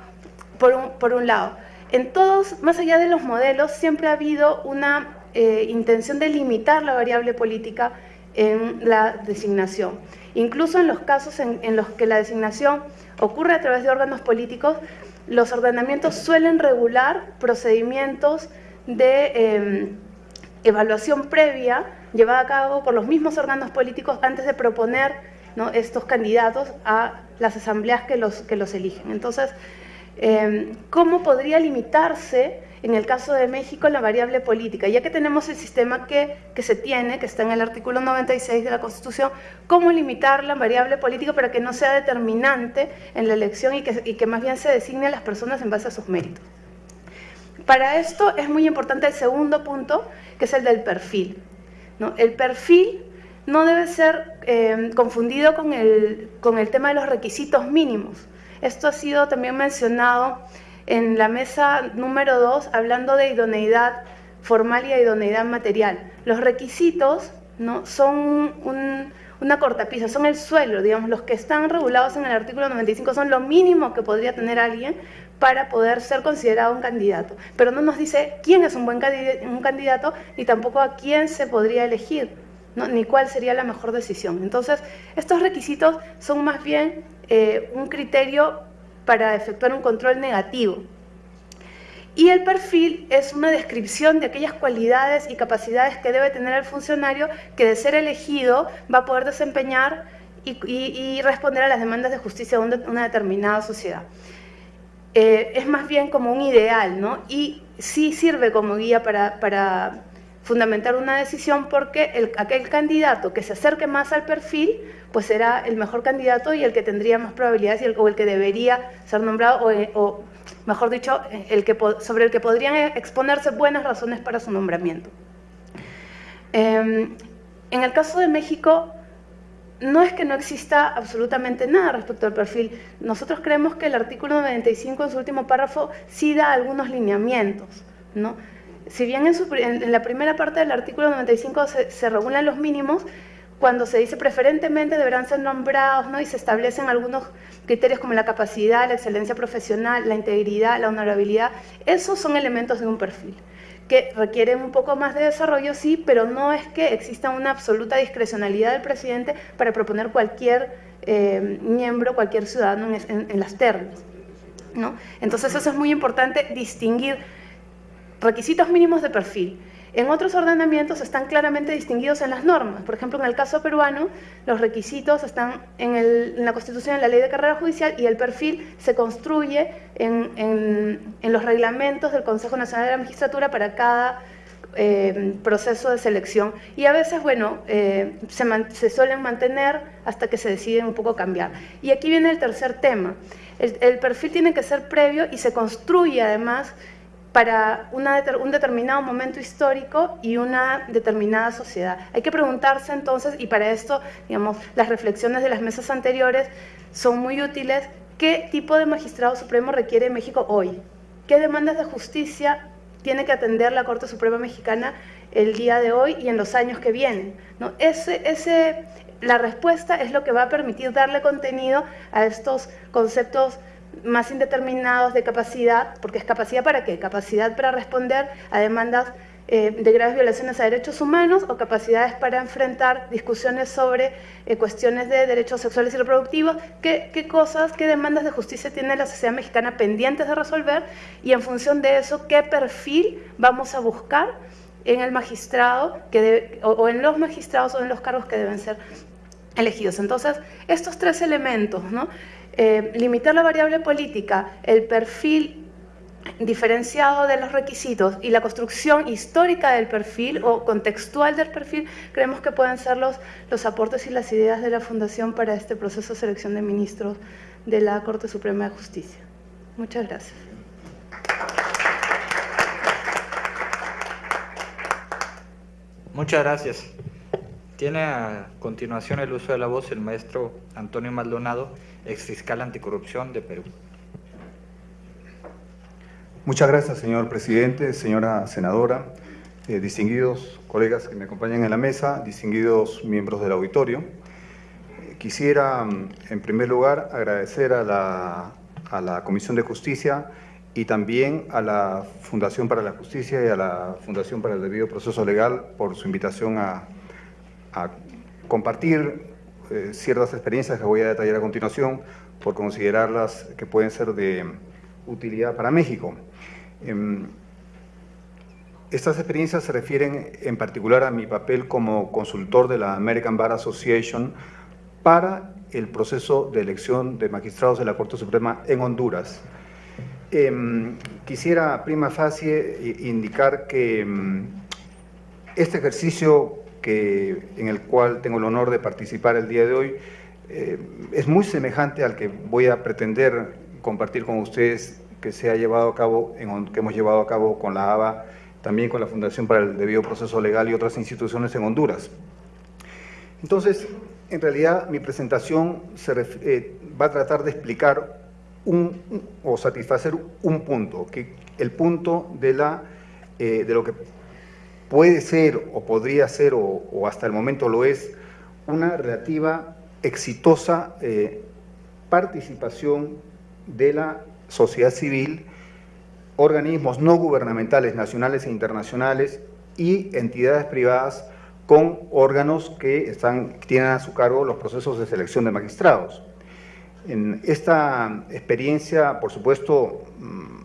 por un, por un lado. En todos, más allá de los modelos, siempre ha habido una eh, intención de limitar la variable política en la designación. Incluso en los casos en, los que la designación ocurre a través de órganos políticos, los ordenamientos suelen regular procedimientos de em, evaluación previa llevada a cabo por los mismos órganos políticos antes de proponer estos candidatos a las asambleas que los, que los eligen. Entonces, em, ¿cómo podría limitarse en el caso de México la variable política? Ya que tenemos el sistema que, que, se tiene, que está en el artículo 96 de la Constitución, ¿cómo limitar la variable política para que no sea determinante en la elección y que, y que más bien se designe a las personas en base a sus méritos? Para esto es muy importante el segundo punto, que es el del perfil. ¿no? El perfil no debe ser eh, confundido con el, con el tema de los requisitos mínimos. Esto ha sido también mencionado en la mesa número 2, hablando de idoneidad formal y idoneidad material. Los requisitos ¿no? son una cortapisa, son el suelo, digamos, los que están regulados en el artículo 95 son lo mínimo que podría tener alguien para poder ser considerado un candidato. Pero no nos dice quién es un buen un candidato ni tampoco a quién se podría elegir ni cuál sería la mejor decisión. Entonces, estos requisitos son más bien eh, un criterio para efectuar un control negativo. Y el perfil es una descripción de aquellas cualidades y capacidades que debe tener el funcionario que de ser elegido va a poder desempeñar y, responder a las demandas de justicia de una determinada sociedad. Eh, es más bien como un ideal, ¿no? Y sí sirve como guía para, para fundamentar una decisión porque el, aquel candidato que se acerque más al perfil, pues será el mejor candidato y el que tendría más probabilidades y el, o el que debería ser nombrado, o, mejor dicho, el que, sobre el que podrían exponerse buenas razones para su nombramiento. Em, en el caso de México, no es que no exista absolutamente nada respecto al perfil. Nosotros creemos que el artículo 95 en su último párrafo sí da algunos lineamientos, ¿no? Si bien en, la primera parte del artículo 95 se, regulan los mínimos, cuando se dice preferentemente deberán ser nombrados ¿no? y se establecen algunos criterios como la capacidad, la excelencia profesional, la integridad, la honorabilidad, esos son elementos de un perfil que requieren un poco más de desarrollo, sí, pero no es que exista una absoluta discrecionalidad del presidente para proponer cualquier eh, miembro, cualquier ciudadano en, en las ternas. ¿no? Entonces eso es muy importante distinguir requisitos mínimos de perfil. En otros ordenamientos están claramente distinguidos en las normas. Por ejemplo, en el caso peruano, los requisitos están en, la Constitución, en la Ley de Carrera Judicial, y el perfil se construye en, los reglamentos del Consejo Nacional de la Magistratura para cada eh, proceso de selección. Y a veces, bueno, eh, se, suelen mantener hasta que se deciden un poco cambiar. Y aquí viene el tercer tema. el perfil tiene que ser previo y se construye además para un determinado momento histórico y una determinada sociedad. Hay que preguntarse entonces, y para esto, digamos, las reflexiones de las mesas anteriores son muy útiles, ¿qué tipo de magistrado supremo requiere México hoy? ¿Qué demandas de justicia tiene que atender la Corte Suprema Mexicana el día de hoy y en los años que vienen? ¿No? Ese, ese, la respuesta es lo que va a permitir darle contenido a estos conceptos más indeterminados de capacidad, porque es capacidad para qué? Capacidad para responder a demandas eh, de graves violaciones a derechos humanos o capacidades para enfrentar discusiones sobre eh, cuestiones de derechos sexuales y reproductivos, qué, qué, cosas, qué demandas de justicia tiene la sociedad mexicana pendientes de resolver y en función de eso, qué perfil vamos a buscar en el magistrado que o, o en los magistrados o en los cargos que deben ser elegidos. Entonces, estos tres elementos, ¿no? Eh, limitar la variable política, el perfil diferenciado de los requisitos y la construcción histórica del perfil o contextual del perfil, creemos que pueden ser los, los aportes y las ideas de la Fundación para este proceso de selección de ministros de la Corte Suprema de Justicia. Muchas gracias. Muchas gracias. Tiene a continuación el uso de la voz el maestro Antonio Maldonado, ex fiscal anticorrupción de Perú. Muchas gracias, señor presidente, señora senadora, eh, distinguidos colegas que me acompañan en la mesa, distinguidos miembros del auditorio. Eh, quisiera, mm, en primer lugar, agradecer a la, a la Comisión de Justicia y también a la Fundación para la Justicia y a la Fundación para el Debido Proceso Legal por su invitación a, a compartir eh, ciertas experiencias que voy a detallar a continuación por considerarlas que pueden ser de utilidad para México. Em, estas experiencias se refieren en particular a mi papel como consultor de la American Bar Association para el proceso de elección de magistrados de la Corte Suprema en Honduras. Em, quisiera prima facie indicar que em, este ejercicio que, en el cual tengo el honor de participar el día de hoy, eh, es muy semejante al que voy a pretender compartir con ustedes que se ha llevado a cabo, en, que hemos llevado a cabo con la ABA, también con la Fundación para el Debido Proceso Legal y otras instituciones en Honduras. Entonces, en realidad mi presentación se eh, va a tratar de explicar un, o satisfacer un punto, que el punto de, la, eh, de lo que puede ser o podría ser o, hasta el momento lo es una relativa exitosa eh, participación de la sociedad civil, organismos no gubernamentales nacionales e internacionales y entidades privadas con órganos que están, tienen a su cargo los procesos de selección de magistrados. En esta experiencia, por supuesto, mm,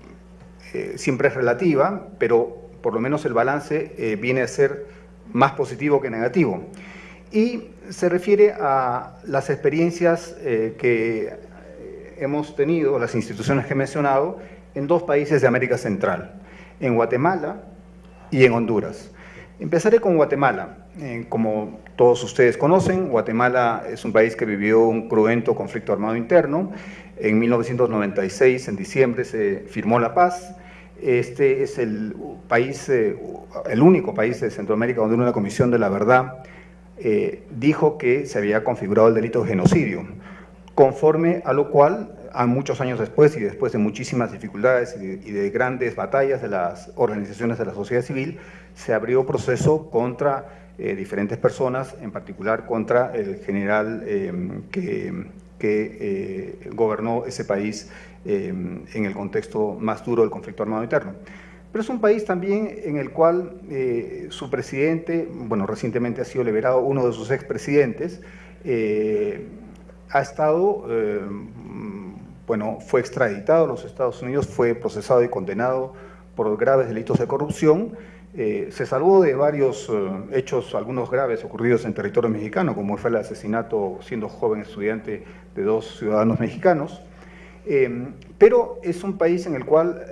eh, siempre es relativa, pero por lo menos el balance eh, viene a ser más positivo que negativo. Y se refiere a las experiencias eh, que hemos tenido, las instituciones que he mencionado, en dos países de América Central, en Guatemala y en Honduras. Empezaré con Guatemala. Eh, como todos ustedes conocen, Guatemala es un país que vivió un cruento conflicto armado interno. En 1996, en diciembre, se firmó la paz este es el país, eh, el único país de Centroamérica donde una comisión de la verdad eh, dijo que se había configurado el delito de genocidio, conforme a lo cual, a muchos años después y después de muchísimas dificultades y de, grandes batallas de las organizaciones de la sociedad civil, se abrió proceso contra eh, diferentes personas, en particular contra el general que, que gobernó ese país eh, en el contexto más duro del conflicto armado interno. Pero es un país también en el cual eh, su presidente, bueno, recientemente ha sido liberado uno de sus expresidentes, eh, ha estado, bueno, fue extraditado a los Estados Unidos, fue procesado y condenado por graves delitos de corrupción se salvó de varios hechos, algunos graves, ocurridos en territorio mexicano, como fue el asesinato, siendo joven estudiante, de dos ciudadanos mexicanos. Eh, pero es un país en el cual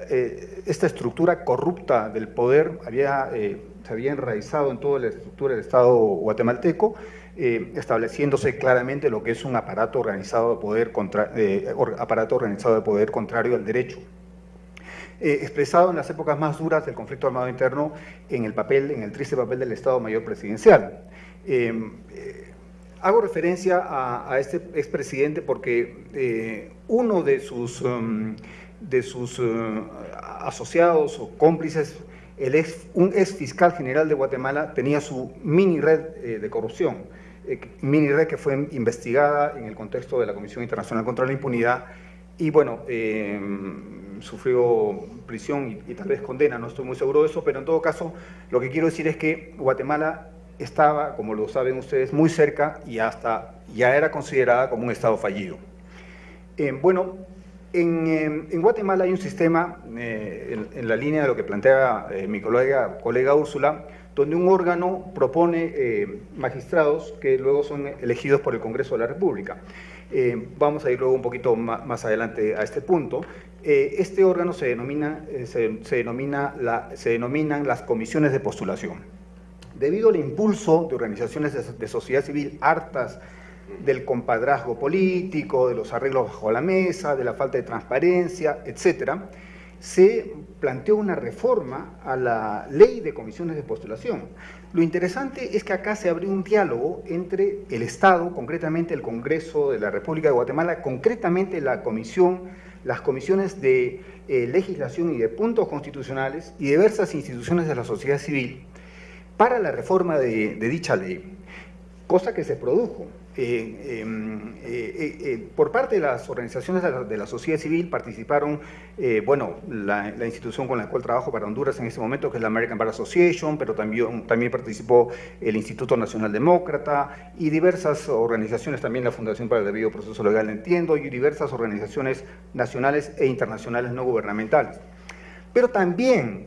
esta estructura corrupta del poder había, se había enraizado en toda la estructura del Estado guatemalteco, estableciéndose claramente lo que es un aparato organizado de poder, contra, aparato organizado de poder contrario al derecho. Eh, expresado en las épocas más duras del conflicto armado interno en el papel, en el triste papel del Estado Mayor Presidencial. Em, eh, hago referencia a, este expresidente porque eh, uno de sus, um, de sus asociados o cómplices, el ex, un ex fiscal general de Guatemala, tenía su mini red de corrupción, mini red que fue investigada en el contexto de la Comisión Internacional contra la Impunidad y bueno, em, sufrió prisión y, tal vez condena, no estoy muy seguro de eso, pero en todo caso lo que quiero decir es que Guatemala estaba, como lo saben ustedes, muy cerca y hasta ya era considerada como un Estado fallido. Eh, bueno, en, Guatemala hay un sistema, eh, en, la línea de lo que plantea eh, mi colega, colega Úrsula, donde un órgano propone magistrados que luego son elegidos por el Congreso de la República. vamos a ir luego un poquito más adelante a este punto. Este órgano se, denomina, se, denomina la, se denominan las comisiones de postulación. Debido al impulso de organizaciones de, sociedad civil hartas del compadrazgo político, de los arreglos bajo la mesa, de la falta de transparencia, etc., se planteó una reforma a la ley de comisiones de postulación. Lo interesante es que acá se abrió un diálogo entre el Estado, concretamente el Congreso de la República de Guatemala, concretamente la Comisión las comisiones de eh, legislación y de puntos constitucionales y diversas instituciones de la sociedad civil para la reforma de dicha ley, cosa que se produjo. Eh, eh, eh, por parte de las organizaciones de la, sociedad civil participaron, bueno, la, institución con la cual trabajo para Honduras en este momento, que es la American Bar Association, pero también participó el Instituto Nacional Demócrata y diversas organizaciones, también la Fundación para el Debido Proceso Legal, entiendo, y diversas organizaciones nacionales e internacionales no gubernamentales. Pero también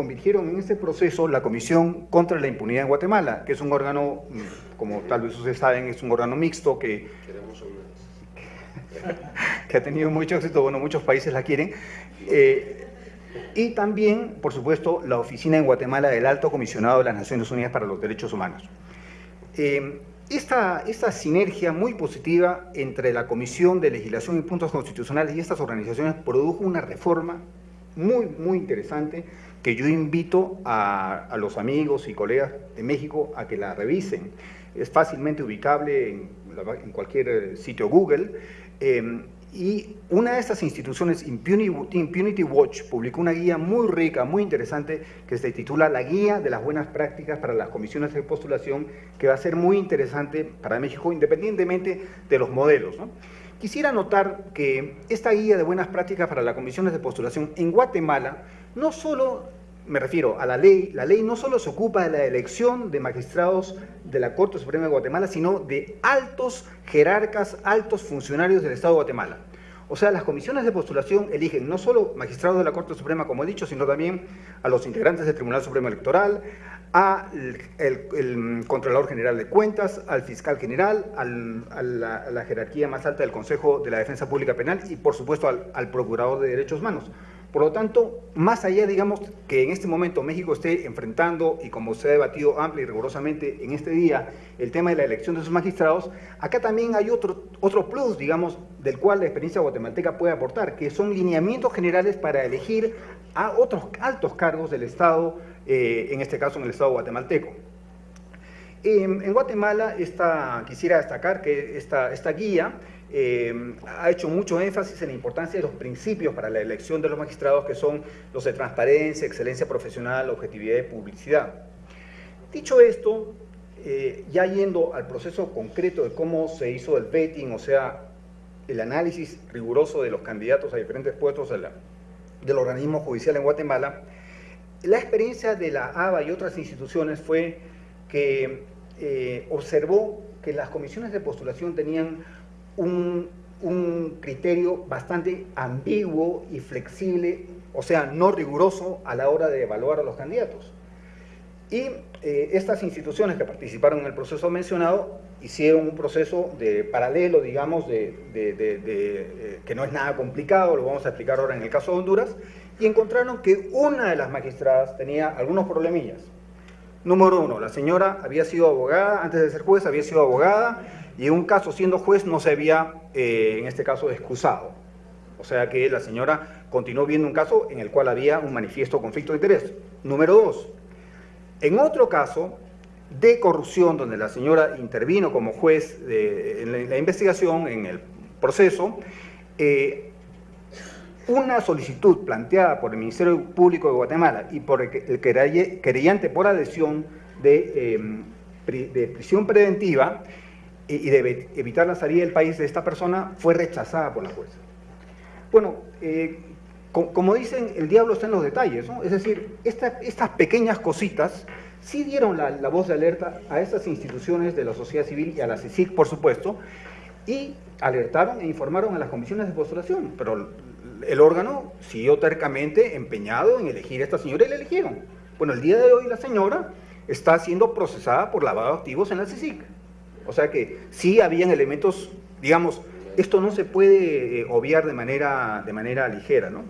convirtieron en este proceso la Comisión contra la Impunidad en Guatemala, que es un órgano, mm, como tal vez ustedes saben, es un órgano mixto que, que ha tenido mucho éxito, bueno, muchos países la quieren, eh, y también, por supuesto, la oficina en Guatemala del Alto Comisionado de las Naciones Unidas para los Derechos Humanos. Eh, esta, esta, sinergia muy positiva entre la Comisión de Legislación y Puntos Constitucionales y estas organizaciones produjo una reforma muy, muy interesante que yo invito a, los amigos y colegas de México a que la revisen. Es fácilmente ubicable en, cualquier eh, sitio Google. Em, y una de estas instituciones, Impunity, Watch, publicó una guía muy rica, muy interesante, que se titula La Guía de las Buenas Prácticas para las Comisiones de Postulación, que va a ser muy interesante para México, independientemente de los modelos. Quisiera notar que esta guía de buenas prácticas para las comisiones de postulación en Guatemala no solo, me refiero a la ley, la ley no solo se ocupa de la elección de magistrados de la Corte Suprema de Guatemala, sino de altos jerarcas, altos funcionarios del Estado de Guatemala. O sea, las comisiones de postulación eligen no solo magistrados de la Corte Suprema, como he dicho, sino también a los integrantes del Tribunal Supremo Electoral, al el, Contralor General de Cuentas, al Fiscal General, a, la, jerarquía más alta del Consejo de la Defensa Pública Penal y, por supuesto, al, al Procurador de Derechos Humanos. Por lo tanto, más allá, digamos, que en este momento México esté enfrentando, y como se ha debatido amplia y rigurosamente en este día, el tema de la elección de sus magistrados, acá también hay otro, otro plus, digamos, del cual la experiencia guatemalteca puede aportar, que son lineamientos generales para elegir a otros altos cargos del Estado, eh, en este caso en el Estado guatemalteco. en Guatemala, quisiera destacar que esta, esta guía eh, ha hecho mucho énfasis en la importancia de los principios para la elección de los magistrados, que son los de transparencia, excelencia profesional, objetividad y publicidad. Dicho esto, eh, ya yendo al proceso concreto de cómo se hizo el vetting, o sea, el análisis riguroso de los candidatos a diferentes puestos del organismo judicial en Guatemala, la experiencia de la ABA y otras instituciones fue que eh, observó que las comisiones de postulación tenían un un criterio bastante ambiguo y flexible, o sea, no riguroso a la hora de evaluar a los candidatos. Y eh, estas instituciones que participaron en el proceso mencionado hicieron un proceso de paralelo, digamos, de, eh, que no es nada complicado, lo vamos a explicar ahora en el caso de Honduras, y encontraron que una de las magistradas tenía algunos problemillas. Número uno, la señora había sido abogada, antes de ser juez había sido abogada, y en un caso siendo juez no se había, eh, en este caso, excusado. O sea que la señora continuó viendo un caso en el cual había un manifiesto conflicto de interés. Número dos, en otro caso de corrupción, donde la señora intervino como juez en la, investigación, en el proceso, eh, una solicitud planteada por el Ministerio Público de Guatemala y por el querellante por adhesión de, em, de prisión preventiva y de evitar la salida del país de esta persona fue rechazada por la jueza. Bueno, eh, como dicen, el diablo está en los detalles, ¿no? Es decir, estas pequeñas cositas sí dieron la, voz de alerta a estas instituciones de la sociedad civil y a la CICIC, por supuesto, y alertaron e informaron a las comisiones de postulación, pero el órgano siguió tercamente empeñado en elegir a esta señora y la eligieron. Bueno, el día de hoy la señora está siendo procesada por lavado de activos en la CICIC. O sea que sí habían elementos, digamos, esto no se puede eh, obviar de manera, de manera ligera, ¿no?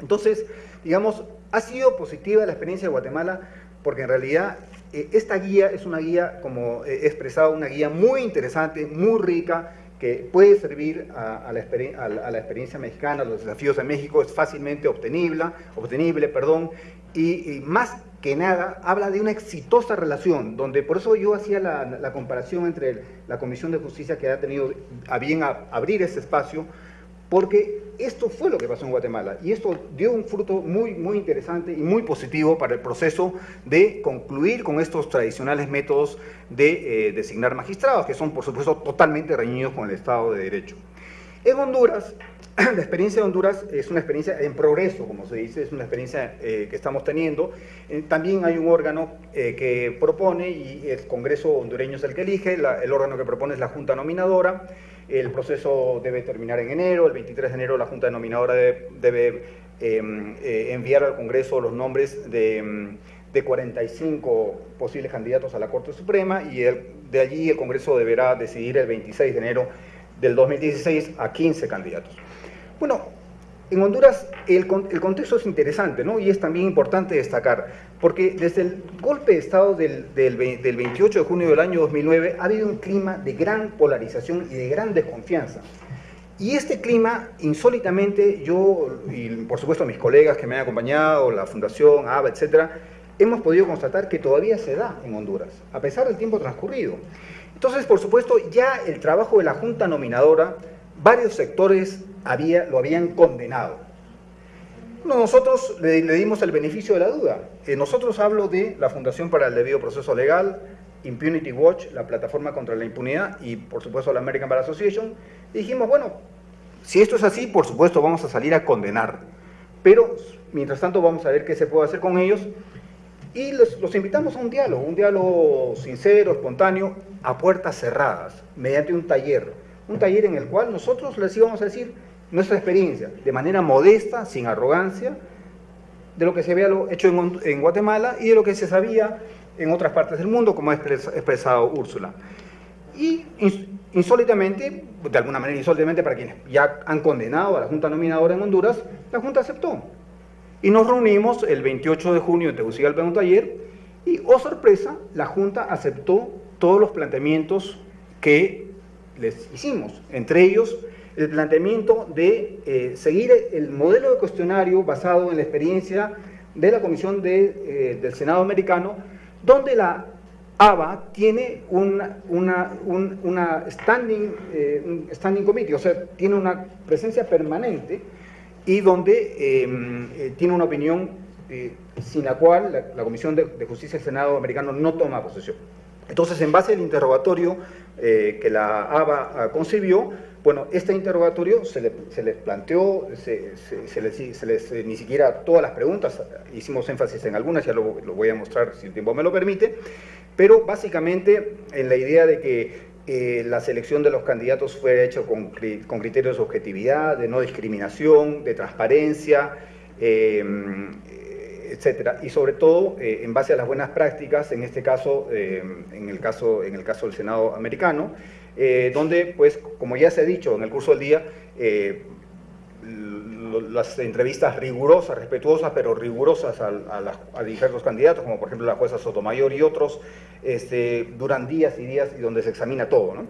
Entonces, digamos, ha sido positiva la experiencia de Guatemala porque en realidad eh, esta guía es una guía, como he expresado, una guía muy interesante, muy rica, que puede servir a, la, experiencia mexicana, a los desafíos de México, es fácilmente obtenible, obtenible perdón, y, más que nada habla de una exitosa relación, donde por eso yo hacía la, comparación entre la Comisión de Justicia que ha tenido a bien abrir ese espacio, porque esto fue lo que pasó en Guatemala y esto dio un fruto muy, muy interesante y muy positivo para el proceso de concluir con estos tradicionales métodos de eh, designar magistrados, que son por supuesto totalmente reñidos con el Estado de Derecho. En Honduras, la experiencia de Honduras es una experiencia en progreso, como se dice, es una experiencia eh, que estamos teniendo. Eh, también hay un órgano que propone y el Congreso hondureño es el que elige, el órgano que propone es la Junta Nominadora, el proceso debe terminar en enero, el 23 de enero la Junta Denominadora debe, em, eh, enviar al Congreso los nombres de, 45 mm, posibles candidatos a la Corte Suprema y de allí el Congreso deberá decidir el 26 de enero del 2016 a 15 candidatos. Bueno, en Honduras el, contexto es interesante ¿no? y es también importante destacar, porque desde el golpe de Estado del, 28 de junio del año 2009 ha habido un clima de gran polarización y de gran desconfianza. Y este clima, insólitamente, yo y por supuesto mis colegas que me han acompañado, la Fundación, ABA, etcétera, hemos podido constatar que todavía se da en Honduras, a pesar del tiempo transcurrido. Entonces, por supuesto, ya el trabajo de la Junta Nominadora varios sectores había, lo habían condenado. nosotros le, dimos el beneficio de la duda. Eh, nosotros hablo de la Fundación para el Debido Proceso Legal, Impunity Watch, la plataforma contra la impunidad y por supuesto la American Bar Association. Dijimos, bueno, si esto es así, por supuesto vamos a salir a condenar. Pero mientras tanto vamos a ver qué se puede hacer con ellos. Y los invitamos a un diálogo, un diálogo sincero, espontáneo, a puertas cerradas, mediante un taller un taller en el cual nosotros les íbamos a decir nuestra experiencia, de manera modesta, sin arrogancia, de lo que se había hecho en, Guatemala y de lo que se sabía en otras partes del mundo, como ha expresado Úrsula. Y insólitamente, de alguna manera insólitamente para quienes ya han condenado a la Junta Nominadora en Honduras, la Junta aceptó. Y nos reunimos el 28 de junio en Tegucigalpa en un taller y, oh sorpresa, la Junta aceptó todos los planteamientos que les hicimos, entre ellos el planteamiento de eh, seguir el modelo de cuestionario basado en la experiencia de la Comisión de, eh, del Senado americano, donde la ABA tiene una, una, standing, eh, un standing committee, o sea, tiene una presencia permanente y donde em, tiene una opinión sin la cual la, la Comisión de, de Justicia del Senado americano no toma posesión. Entonces, en base al interrogatorio eh, que la ABA ah, concibió, bueno, este interrogatorio se, les planteó, se, les, eh, ni siquiera todas las preguntas, hicimos énfasis en algunas, ya lo, voy a mostrar si el tiempo me lo permite, pero básicamente en la idea de que eh, la selección de los candidatos fue hecha con, criterios de objetividad, de no discriminación, de transparencia, em, etcétera, y sobre todo eh, en base a las buenas prácticas, en este caso, em, en, el caso en el caso del Senado americano, eh, donde, pues, como ya se ha dicho en el curso del día, las entrevistas rigurosas, respetuosas, pero rigurosas a, a, diversos candidatos, como por ejemplo la jueza Sotomayor y otros, este, duran días y días y donde se examina todo. ¿no?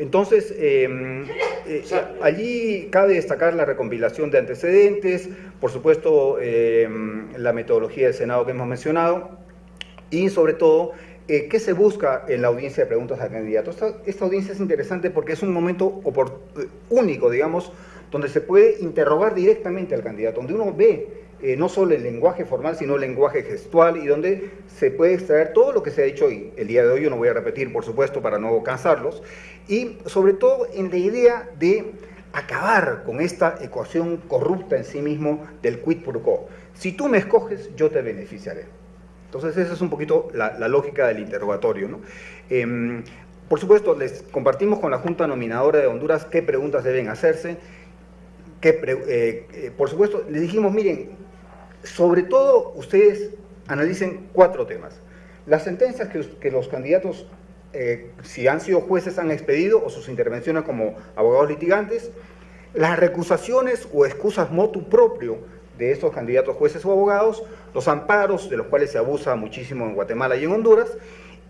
Entonces, em, eh, allí cabe destacar la recompilación de antecedentes, por supuesto em, la metodología del Senado que hemos mencionado y sobre todo eh, ¿qué se busca en la audiencia de preguntas al candidato? Esta, esta audiencia es interesante porque es un momento eh, único, digamos, donde se puede interrogar directamente al candidato, donde uno ve eh, no solo el lenguaje formal, sino el lenguaje gestual y donde se puede extraer todo lo que se ha dicho hoy. El día de hoy yo no voy a repetir, por supuesto, para no cansarlos, y sobre todo en la idea de acabar con esta ecuación corrupta en sí mismo del quid pro quo. Si tú me escoges, yo te beneficiaré. Entonces esa es un poquito la, lógica del interrogatorio. ¿no? Em, por supuesto, les compartimos con la Junta Nominadora de Honduras qué preguntas deben hacerse que, eh, eh, por supuesto, les dijimos, miren, sobre todo ustedes analicen cuatro temas. Las sentencias que, los candidatos, eh, si han sido jueces, han expedido o sus intervenciones como abogados litigantes, las recusaciones o excusas motu propio de estos candidatos jueces o abogados, los amparos de los cuales se abusa muchísimo en Guatemala y en Honduras,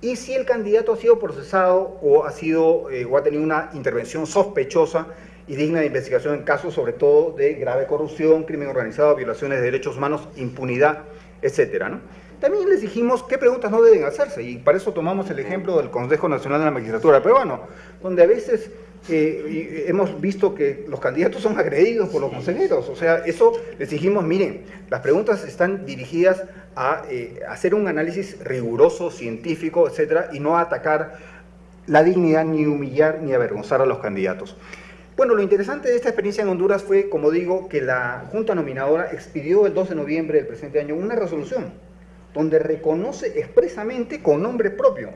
y si el candidato ha sido procesado o ha, sido, o ha tenido una intervención sospechosa y digna de investigación en casos sobre todo de grave corrupción, crimen organizado, violaciones de derechos humanos, impunidad, etcétera. ¿no? También les dijimos qué preguntas no deben hacerse y para eso tomamos el ejemplo del Consejo Nacional de la Magistratura Peruano, donde a veces eh, hemos visto que los candidatos son agredidos por los consejeros. O sea, eso les dijimos, miren, las preguntas están dirigidas a eh, hacer un análisis riguroso, científico, etcétera, y no a atacar la dignidad, ni humillar, ni avergonzar a los candidatos. Bueno, lo interesante de esta experiencia en Honduras fue, como digo, que la Junta Nominadora expidió el 2 de noviembre del presente año una resolución donde reconoce expresamente con nombre propio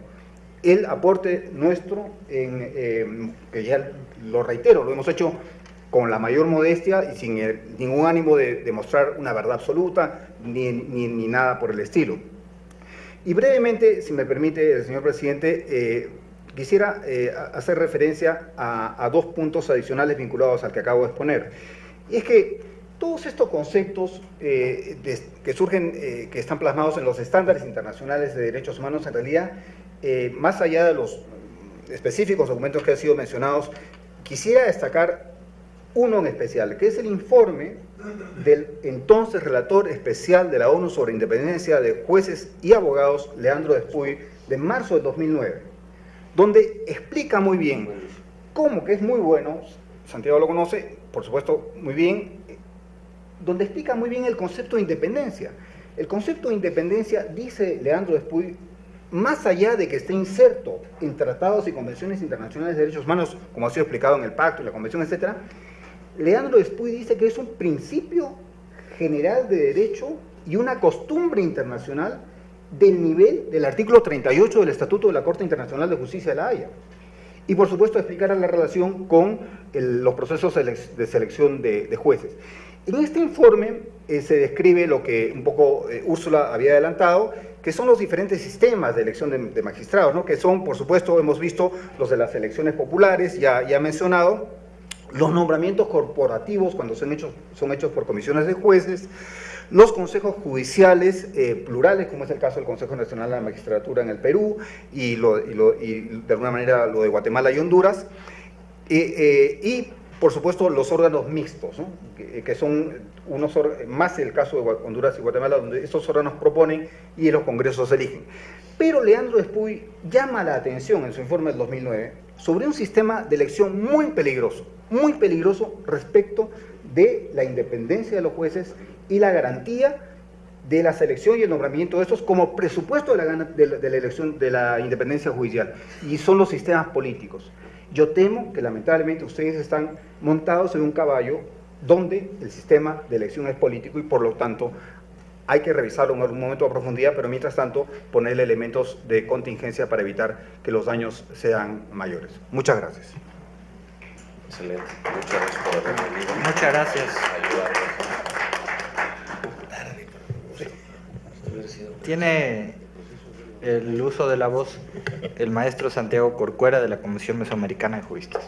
el aporte nuestro, eh, que ya lo reitero, lo hemos hecho con la mayor modestia y sin ningún ánimo de demostrar una verdad absoluta ni, ni, nada por el estilo. Y brevemente, si me permite, señor presidente, eh, Quisiera eh, hacer referencia a, dos puntos adicionales vinculados al que acabo de exponer. Y es que todos estos conceptos eh, que surgen, eh, que están plasmados en los estándares internacionales de derechos humanos, en realidad, más allá de los específicos documentos que han sido mencionados, quisiera destacar uno en especial, que es el informe del entonces relator especial de la ONU sobre independencia de jueces y abogados, Leandro Despuy, de marzo del 2009 donde explica muy bien cómo, que es muy bueno, Santiago lo conoce, por supuesto, muy bien, donde explica muy bien el concepto de independencia. El concepto de independencia, dice Leandro Despuy, más allá de que esté inserto en tratados y convenciones internacionales de derechos humanos, como ha sido explicado en el pacto y la convención, etc., Leandro Despuy dice que es un principio general de derecho y una costumbre internacional del nivel del artículo 38 del Estatuto de la Corte Internacional de Justicia de la Haya. Y por supuesto explicar la relación con los procesos de selección de, jueces. En este informe eh, se describe lo que un poco eh, Úrsula había adelantado, que son los diferentes sistemas de elección de, magistrados, ¿no? que son, por supuesto, hemos visto los de las elecciones populares, ya, ya mencionado, los nombramientos corporativos cuando son hechos, son hechos por comisiones de jueces, los consejos judiciales eh, plurales, como es el caso del Consejo Nacional de la Magistratura en el Perú y, de alguna manera lo de Guatemala y Honduras, eh, y por supuesto los órganos mixtos, que, son unos más el caso de Honduras y Guatemala, donde estos órganos proponen y los congresos eligen. Pero Leandro Espuy llama la atención en su informe del 2009 sobre un sistema de elección muy peligroso, muy peligroso respecto de la independencia de los jueces y la garantía de la selección y el nombramiento de estos como presupuesto de la, elección de la independencia judicial y son los sistemas políticos. Yo temo que lamentablemente ustedes están montados en un caballo donde el sistema de elección es político y por lo tanto hay que revisarlo en algún momento a profundidad, pero mientras tanto ponerle elementos de contingencia para evitar que los daños sean mayores. Muchas gracias. Excelente. Muchas gracias por haber venido. Muchas gracias. Tiene el uso de la voz el maestro Santiago Corcuera de la Comisión Mesoamericana de Juristas.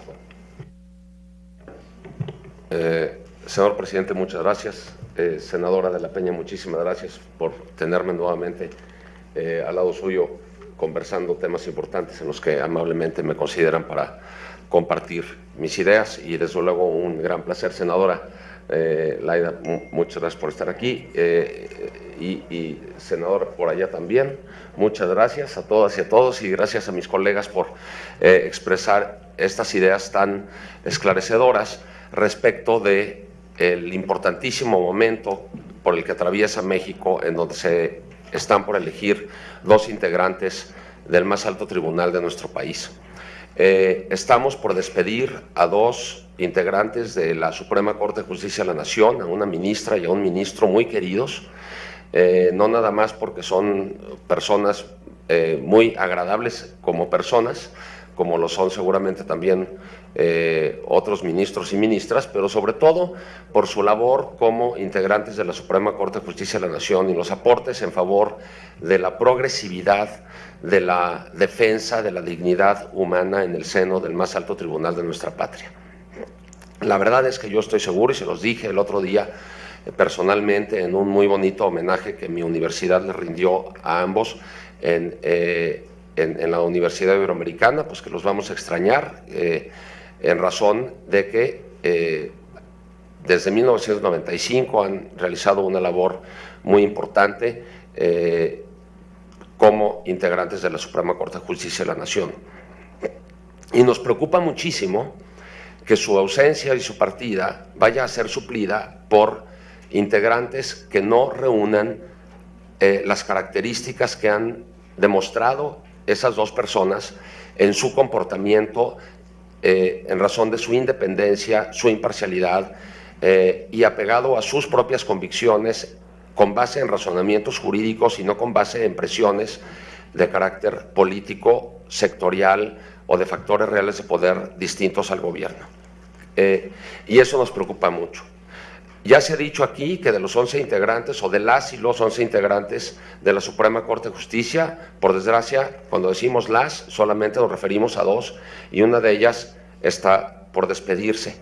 Eh, señor presidente, muchas gracias. Eh, senadora de la Peña, muchísimas gracias por tenerme nuevamente eh, al lado suyo conversando temas importantes en los que amablemente me consideran para compartir mis ideas y desde luego un gran placer, senadora eh, Laida, muchas gracias por estar aquí y, y senador por allá también, muchas gracias a todas y a todos y gracias a mis colegas por expresar estas ideas tan esclarecedoras respecto de el importantísimo momento por el que atraviesa México, en donde se están por elegir dos integrantes del más alto tribunal de nuestro país. Eh, estamos por despedir a dos integrantes de la Suprema Corte de Justicia de la Nación, a una ministra y a un ministro muy queridos, eh, no nada más porque son personas eh, muy agradables como personas, como lo son seguramente también eh, otros ministros y ministras, pero sobre todo por su labor como integrantes de la Suprema Corte de Justicia de la Nación y los aportes en favor de la progresividad, de la defensa de la dignidad humana en el seno del más alto tribunal de nuestra patria. La verdad es que yo estoy seguro, y se los dije el otro día eh, personalmente en un muy bonito homenaje que mi universidad le rindió a ambos en, eh, en, la Universidad Iberoamericana, pues que los vamos a extrañar en razón de que eh, desde 1995 han realizado una labor muy importante eh, como integrantes de la Suprema Corte de Justicia de la Nación. Y nos preocupa muchísimo que su ausencia y su partida vaya a ser suplida por integrantes que no reúnan eh, las características que han demostrado esas dos personas en su comportamiento eh, en razón de su independencia, su imparcialidad eh, y apegado a sus propias convicciones con base en razonamientos jurídicos y no con base en presiones de carácter político, sectorial o de factores reales de poder distintos al gobierno. Eh, y eso nos preocupa mucho. Ya se ha dicho aquí que de los 11 integrantes o de las y los 11 integrantes de la Suprema Corte de Justicia, por desgracia, cuando decimos las, solamente nos referimos a dos y una de ellas está por despedirse.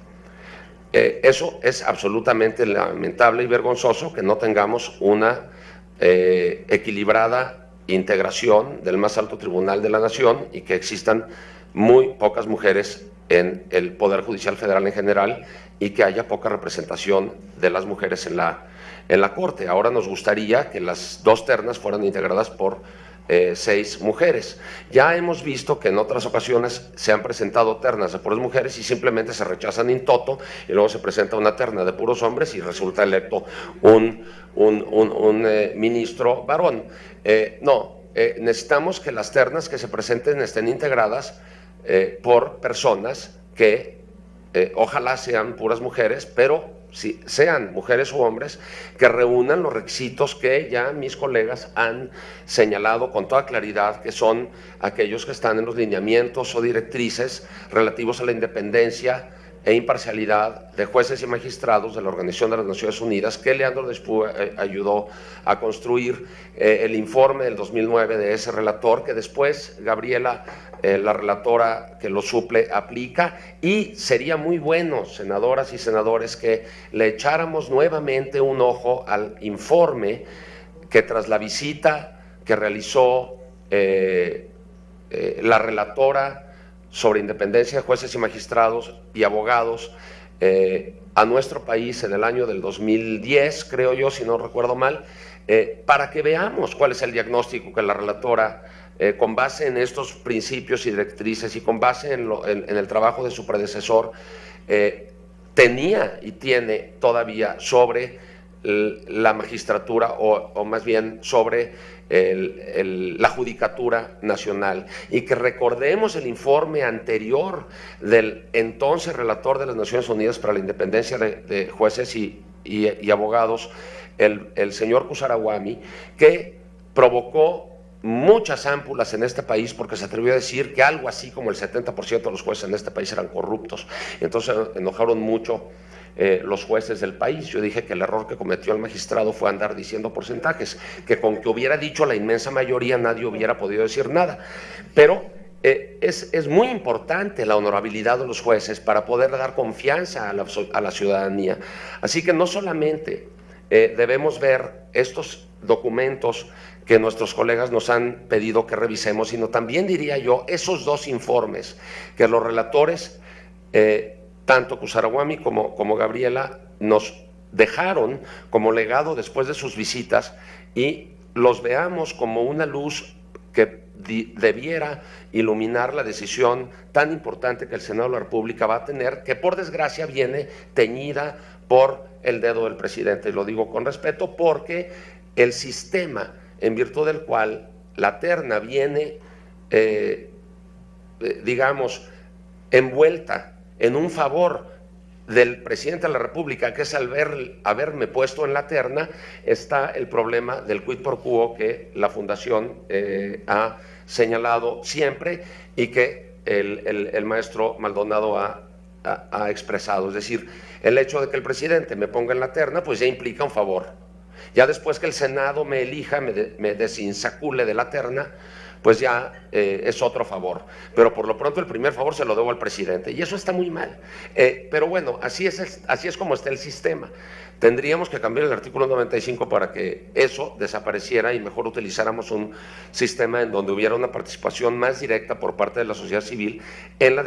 Eso es absolutamente lamentable y vergonzoso que no tengamos una eh, equilibrada integración del más alto tribunal de la nación y que existan muy pocas mujeres en el Poder Judicial Federal en general y que haya poca representación de las mujeres en la, en la Corte. Ahora nos gustaría que las dos ternas fueran integradas por eh, seis mujeres. Ya hemos visto que en otras ocasiones se han presentado ternas de puras mujeres y simplemente se rechazan in toto y luego se presenta una terna de puros hombres y resulta electo un, un, eh, ministro varón. Eh, no, necesitamos que las ternas que se presenten estén integradas por personas que ojalá sean puras mujeres, pero si sean mujeres u hombres, que reúnan los requisitos que ya mis colegas han señalado con toda claridad, que son aquellos que están en los lineamientos o directrices relativos a la independencia e imparcialidad de jueces y magistrados de la Organización de las Naciones Unidas, que Leandro Despú eh, ayudó a construir eh, el informe del 2009 de ese relator, que después Gabriela eh, la relatora que lo suple aplica. Y sería muy bueno, senadoras y senadores, que le echáramos nuevamente un ojo al informe que tras la visita que realizó la relatora sobre independencia de jueces y magistrados y abogados a nuestro país en el año del 2010, creo yo, si no recuerdo mal, para que veamos cuál es el diagnóstico que la relatora eh, con base en estos principios y directrices y con base en, el trabajo de su predecesor, eh, tenía y tiene todavía sobre la magistratura o, más bien sobre la judicatura nacional y que recordemos el informe anterior del entonces relator de las Naciones Unidas para la Independencia de, jueces y abogados, el, señor Kusaraguami, que provocó muchas ámpulas en este país porque se atrevió a decir que algo así como el 70% de los jueces en este país eran corruptos. Entonces enojaron mucho eh, los jueces del país. Yo dije que el error que cometió el magistrado fue andar diciendo porcentajes, que con que hubiera dicho la inmensa mayoría nadie hubiera podido decir nada. Pero eh, es, es, muy importante la honorabilidad de los jueces para poder dar confianza a la, a la ciudadanía. Así que no solamente eh, debemos ver estos documentos que nuestros colegas nos han pedido que revisemos, sino también diría yo esos dos informes que los relatores, tanto Kusaraguami como, como Gabriela, nos dejaron como legado después de sus visitas y los veamos como una luz que debiera iluminar la decisión tan importante que el Senado de la República va a tener, que por desgracia viene teñida por el dedo del presidente. Y lo digo con respeto porque el sistema en virtud del cual la terna viene, eh, eh, digamos, envuelta en un favor del presidente de la República, que es al ver, haberme puesto en la terna, está el problema del quid pro quo que la Fundación eh, ha señalado siempre y que el, maestro Maldonado ha, expresado. Es decir, el hecho de que el presidente me ponga en la terna, pues ya implica un favor. Ya después que el Senado me elija, me, me desinsacule de la terna, pues ya eh, es otro favor. Pero por lo pronto el primer favor se lo debo al presidente y eso está muy mal. Eh, pero bueno, así es, así es como está el sistema. Tendríamos que cambiar el artículo 95 para que eso desapareciera y mejor utilizáramos un sistema en donde hubiera una participación más directa por parte de la sociedad civil en la,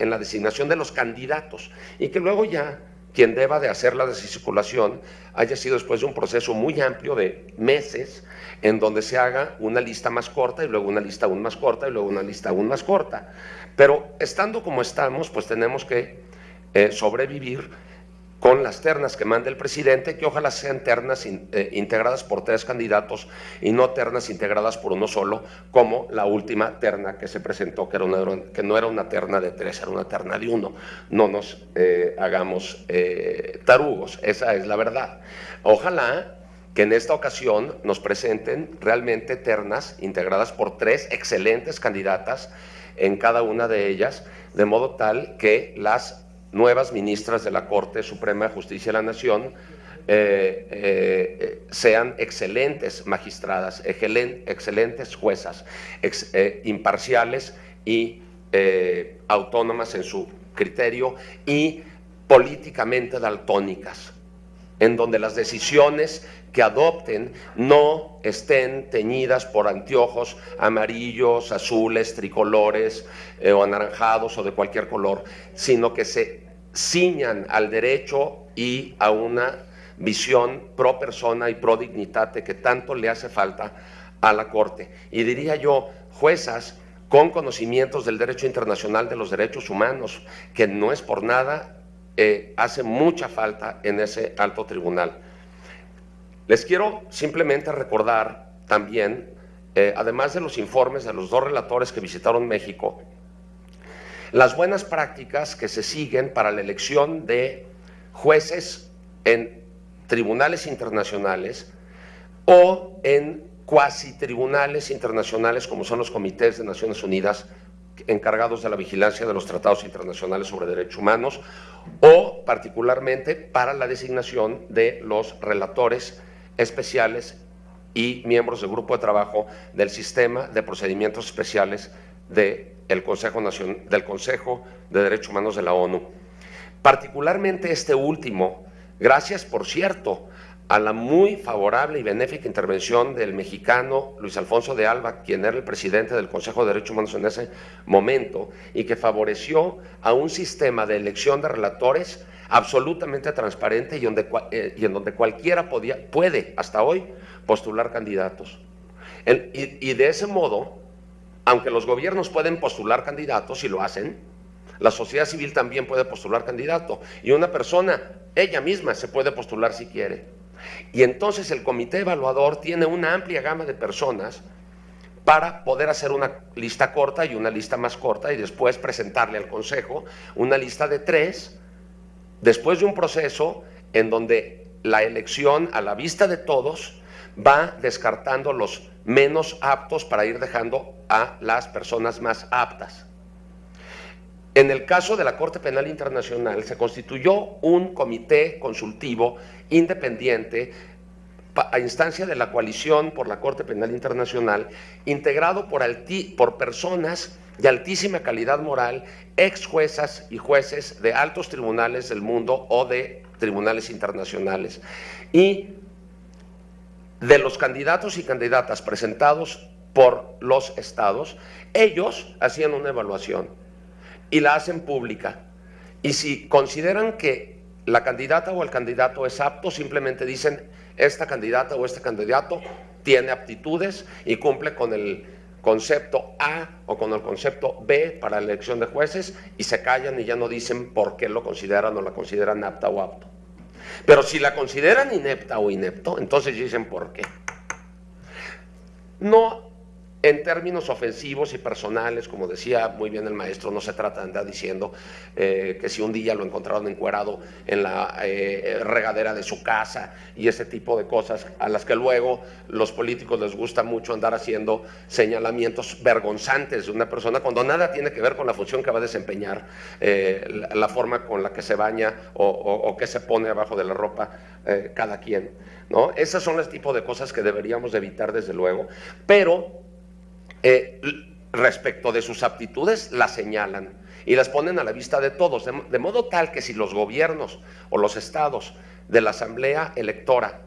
en la designación de los candidatos y que luego ya quien deba de hacer la descirculación haya sido después de un proceso muy amplio de meses en donde se haga una lista más corta y luego una lista aún más corta y luego una lista aún más corta. Pero estando como estamos, pues tenemos que eh, sobrevivir con las ternas que manda el presidente, que ojalá sean ternas eh, integradas por tres candidatos y no ternas integradas por uno solo, como la última terna que se presentó, que, era que no era una terna de tres, era una terna de uno. No nos eh, hagamos eh, tarugos, esa es la verdad. Ojalá que en esta ocasión nos presenten realmente ternas integradas por tres excelentes candidatas en cada una de ellas, de modo tal que las nuevas ministras de la Corte Suprema de Justicia de la Nación eh, eh, sean excelentes magistradas, excelentes juezas, eh, imparciales y autónomas en su criterio y políticamente daltónicas, en donde las decisiones que adopten no estén teñidas por anteojos amarillos, azules, tricolores o anaranjados o de cualquier color, sino que se ciñan al derecho y a una visión pro persona y pro dignitate que tanto le hace falta a la Corte. Y diría yo, juezas con conocimientos del derecho internacional de los derechos humanos, que no es por nada, eh, hace mucha falta en ese alto tribunal. Les quiero simplemente recordar también, eh, además de los informes de los dos relatores que visitaron México, las buenas prácticas que se siguen para la elección de jueces en tribunales internacionales o en cuasi tribunales internacionales como son los comités de Naciones Unidas encargados de la vigilancia de los tratados internacionales sobre derechos humanos o particularmente para la designación de los relatores especiales y miembros del grupo de trabajo del sistema de procedimientos especiales Consejo del Consejo de Derechos Humanos de la ONU. Particularmente este último, gracias por cierto a la muy favorable y benéfica intervención del mexicano Luis Alfonso de Alba, quien era el presidente del Consejo de Derechos Humanos en ese momento, y que favoreció a un sistema de elección de relatores absolutamente transparente y, donde, eh, y en donde cualquiera podía, puede hasta hoy postular candidatos. y, y de ese modo aunque los gobiernos pueden postular candidatos y lo hacen, la sociedad civil también puede postular candidato. Y una persona, ella misma, se puede postular si quiere. Y entonces el comité evaluador tiene una amplia gama de personas para poder hacer una lista corta y una lista más corta y después presentarle al Consejo una lista de tres, después de un proceso en donde la elección a la vista de todos va descartando los menos aptos para ir dejando a las personas más aptas. En el caso de la Corte Penal Internacional se constituyó un comité consultivo independiente a instancia de la coalición por la Corte Penal Internacional, integrado por, por personas de altísima calidad moral, ex juezas y jueces de altos tribunales del mundo o de tribunales internacionales. Y de los candidatos y candidatas presentados por los estados, ellos hacían una evaluación y la hacen pública. Y si consideran que la candidata o el candidato es apto, simplemente dicen, esta candidata o este candidato tiene aptitudes y cumple con el concepto A o con el concepto B para la elección de jueces y se callan y ya no dicen por qué lo consideran o la consideran apta o apto. Pero si la consideran inepta o inepto, entonces dicen por qué. No en términos ofensivos y personales, como decía muy bien el maestro, no se trata de andar diciendo eh, que si un día lo encontraron encuerado en la eh, regadera de su casa y ese tipo de cosas a las que luego los políticos les gusta mucho andar haciendo señalamientos vergonzantes de una persona cuando nada tiene que ver con la función que va a desempeñar, eh, la, forma con la que se baña o, o que se pone abajo de la ropa cada quien. ¿no? Esas son los tipos de cosas que deberíamos evitar desde luego, pero eh, respecto de sus aptitudes las señalan y las ponen a la vista de todos, de, modo tal que si los gobiernos o los estados de la asamblea electora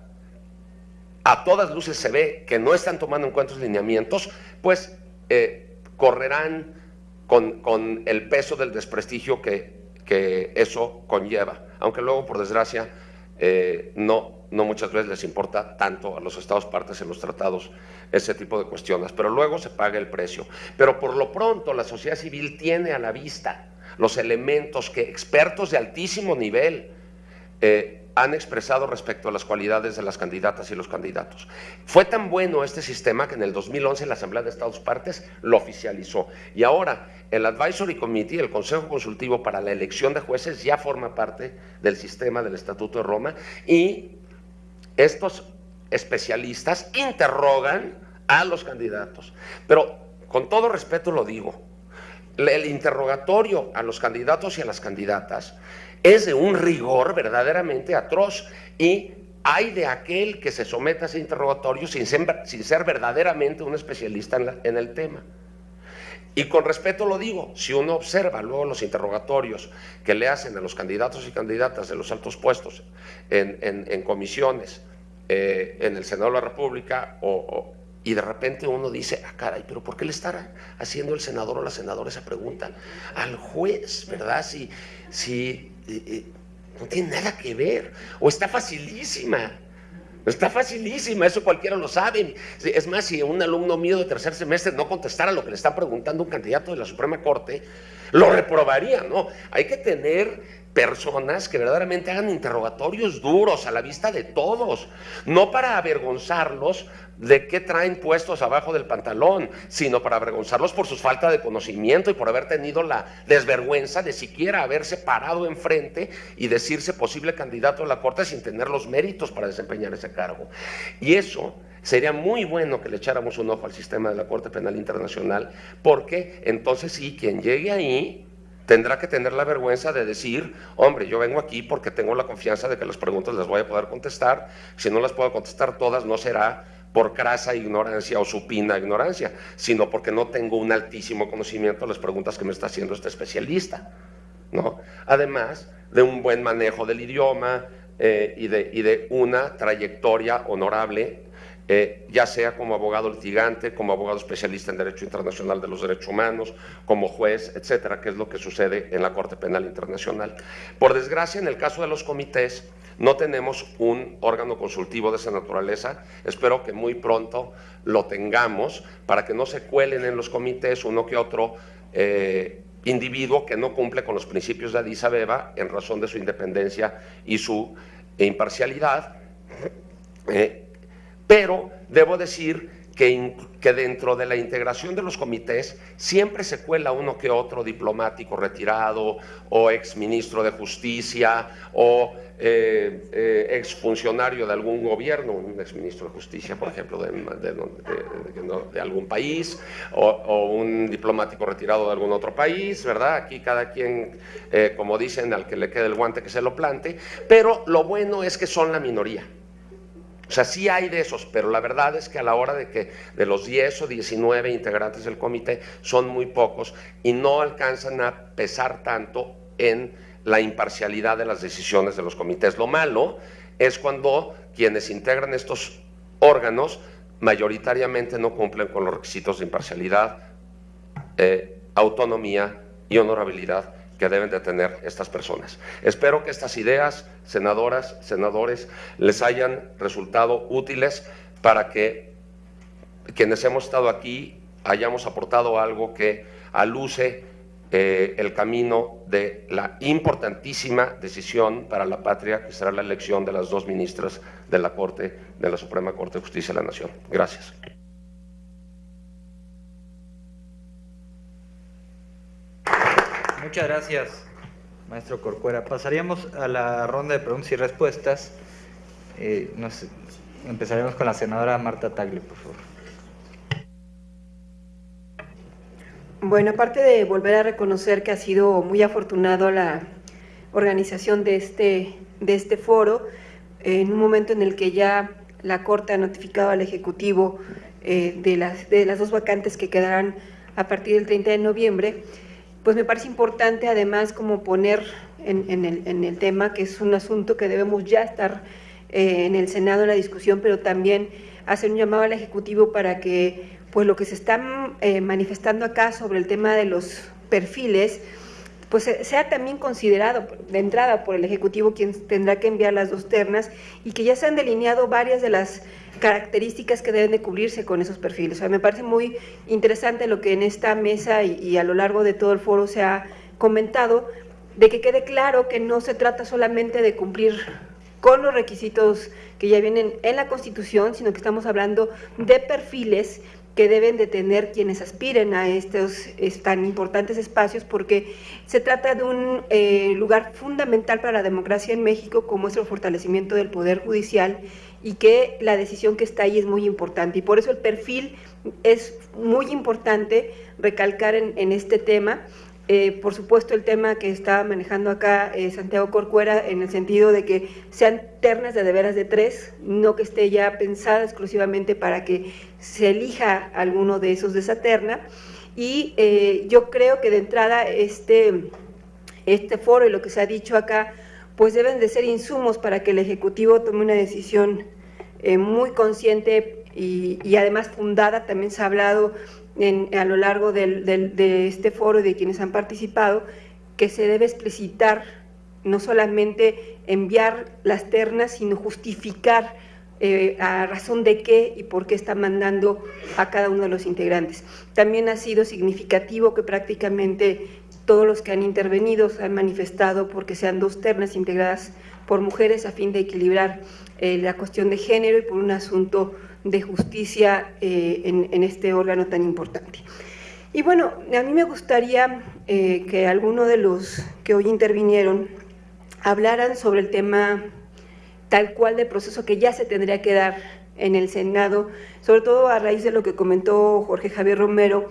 a todas luces se ve que no están tomando en cuenta los lineamientos, pues eh, correrán con, el peso del desprestigio que, eso conlleva, aunque luego, por desgracia, eh, no, no muchas veces les importa tanto a los estados partes en los tratados ese tipo de cuestiones, pero luego se paga el precio. Pero por lo pronto la sociedad civil tiene a la vista los elementos que expertos de altísimo nivel eh, han expresado respecto a las cualidades de las candidatas y los candidatos. Fue tan bueno este sistema que en el 2011 la Asamblea de Estados Partes lo oficializó. Y ahora el Advisory Committee, el Consejo Consultivo para la elección de jueces, ya forma parte del sistema del Estatuto de Roma y estos especialistas interrogan a los candidatos. Pero con todo respeto lo digo, el interrogatorio a los candidatos y a las candidatas es de un rigor verdaderamente atroz y hay de aquel que se someta a ese interrogatorio sin ser, verdaderamente un especialista en, el tema. Y con respeto lo digo, si uno observa luego los interrogatorios que le hacen a los candidatos y candidatas de los altos puestos en comisiones, eh, en el Senado de la República o, y de repente uno dice, ah, caray, pero ¿por qué le estará haciendo el senador o la senadora esa pregunta al juez, verdad? Si, si eh, eh, no tiene nada que ver, o está facilísima. Está facilísima, eso cualquiera lo sabe. Es más, si un alumno mío de tercer semestre no contestara lo que le está preguntando un candidato de la Suprema Corte, lo reprobaría, ¿no? Hay que tener personas que verdaderamente hagan interrogatorios duros a la vista de todos, no para avergonzarlos de qué traen puestos abajo del pantalón, sino para avergonzarlos por su falta de conocimiento y por haber tenido la desvergüenza de siquiera haberse parado enfrente y decirse posible candidato a la Corte sin tener los méritos para desempeñar ese cargo. Y eso sería muy bueno que le echáramos un ojo al sistema de la Corte Penal Internacional, porque entonces sí, quien llegue ahí tendrá que tener la vergüenza de decir, hombre, yo vengo aquí porque tengo la confianza de que las preguntas las voy a poder contestar, si no las puedo contestar todas no será por crasa ignorancia o supina ignorancia, sino porque no tengo un altísimo conocimiento de las preguntas que me está haciendo este especialista. ¿no? Además de un buen manejo del idioma eh, y, de, y de una trayectoria honorable eh, ya sea como abogado litigante, como abogado especialista en Derecho Internacional de los Derechos Humanos, como juez, etcétera, que es lo que sucede en la Corte Penal Internacional. Por desgracia, en el caso de los comités, no tenemos un órgano consultivo de esa naturaleza. Espero que muy pronto lo tengamos para que no se cuelen en los comités uno que otro eh, individuo que no cumple con los principios de Addis Abeba en razón de su independencia y su imparcialidad. Eh, pero debo decir que, dentro de la integración de los comités siempre se cuela uno que otro diplomático retirado o ex ministro de justicia o eh, eh, ex funcionario de algún gobierno, un ex ministro de justicia, por ejemplo, de, de, algún país o, o, un diplomático retirado de algún otro país, ¿verdad? Aquí cada quien, eh, como dicen, al que le quede el guante que se lo plante, pero lo bueno es que son la minoría. O sea, sí hay de esos, pero la verdad es que a la hora de que de los 10 o 19 integrantes del comité son muy pocos y no alcanzan a pesar tanto en la imparcialidad de las decisiones de los comités. Lo malo es cuando quienes integran estos órganos mayoritariamente no cumplen con los requisitos de imparcialidad, eh, autonomía y honorabilidad que deben de tener estas personas. Espero que estas ideas, senadoras, senadores, les hayan resultado útiles para que quienes hemos estado aquí hayamos aportado algo que aluce eh, el camino de la importantísima decisión para la patria que será la elección de las dos ministras de la Corte, de la Suprema Corte de Justicia de la Nación. Gracias. Muchas gracias, maestro Corcuera. Pasaríamos a la ronda de preguntas y respuestas. Eh, nos, empezaremos con la senadora Marta Tagle, por favor. Bueno, aparte de volver a reconocer que ha sido muy afortunado la organización de este, de este foro, en un momento en el que ya la Corte ha notificado al Ejecutivo eh, de, las, de las dos vacantes que quedarán a partir del 30 de noviembre, pues me parece importante además como poner en, el, tema, que es un asunto que debemos ya estar eh, en el Senado en la discusión, pero también hacer un llamado al Ejecutivo para que pues lo que se está eh, manifestando acá sobre el tema de los perfiles, pues sea también considerado de entrada por el Ejecutivo quien tendrá que enviar las dos ternas y que ya se han delineado varias de las características que deben de cubrirse con esos perfiles. O sea, me parece muy interesante lo que en esta mesa y, a lo largo de todo el foro se ha comentado, de que quede claro que no se trata solamente de cumplir con los requisitos que ya vienen en la Constitución, sino que estamos hablando de perfiles que deben de tener quienes aspiren a estos tan importantes espacios, porque se trata de un eh, lugar fundamental para la democracia en México, como es el fortalecimiento del Poder Judicial, y que la decisión que está ahí es muy importante. Y por eso el perfil es muy importante recalcar en, este tema. Eh, por supuesto, el tema que está manejando acá eh, Santiago Corcuera en el sentido de que sean ternas de de veras de tres, no que esté ya pensada exclusivamente para que se elija alguno de esos de esa terna. Y eh, yo creo que de entrada este, este foro y lo que se ha dicho acá pues deben de ser insumos para que el Ejecutivo tome una decisión muy consciente y, además fundada, también se ha hablado a lo largo de este foro y de quienes han participado, que se debe explicitar, no solamente enviar las ternas, sino justificar eh, a razón de qué y por qué está mandando a cada uno de los integrantes. También ha sido significativo que prácticamente todos los que han intervenido se han manifestado porque sean dos ternas integradas por mujeres a fin de equilibrar eh, la cuestión de género y por un asunto de justicia eh, en, este órgano tan importante. Y bueno, a mí me gustaría eh, que alguno de los que hoy intervinieron hablaran sobre el tema tal cual de proceso que ya se tendría que dar en el Senado, sobre todo a raíz de lo que comentó Jorge Javier Romero,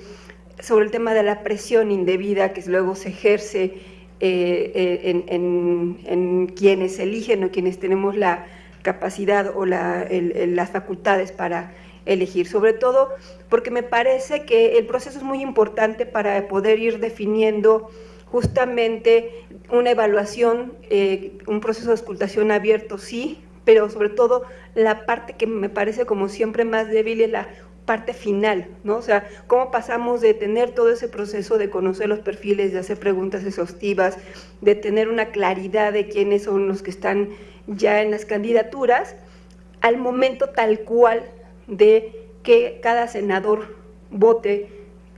sobre el tema de la presión indebida que luego se ejerce eh, eh, en, quienes eligen o quienes tenemos la capacidad o las facultades para elegir, sobre todo porque me parece que el proceso es muy importante para poder ir definiendo justamente una evaluación, eh, un proceso de escultación abierto, sí, pero sobre todo la parte que me parece como siempre más débil es la parte final, ¿no? O sea, cómo pasamos de tener todo ese proceso de conocer los perfiles, de hacer preguntas exhaustivas, de tener una claridad de quiénes son los que están ya en las candidaturas, al momento tal cual de que cada senador vote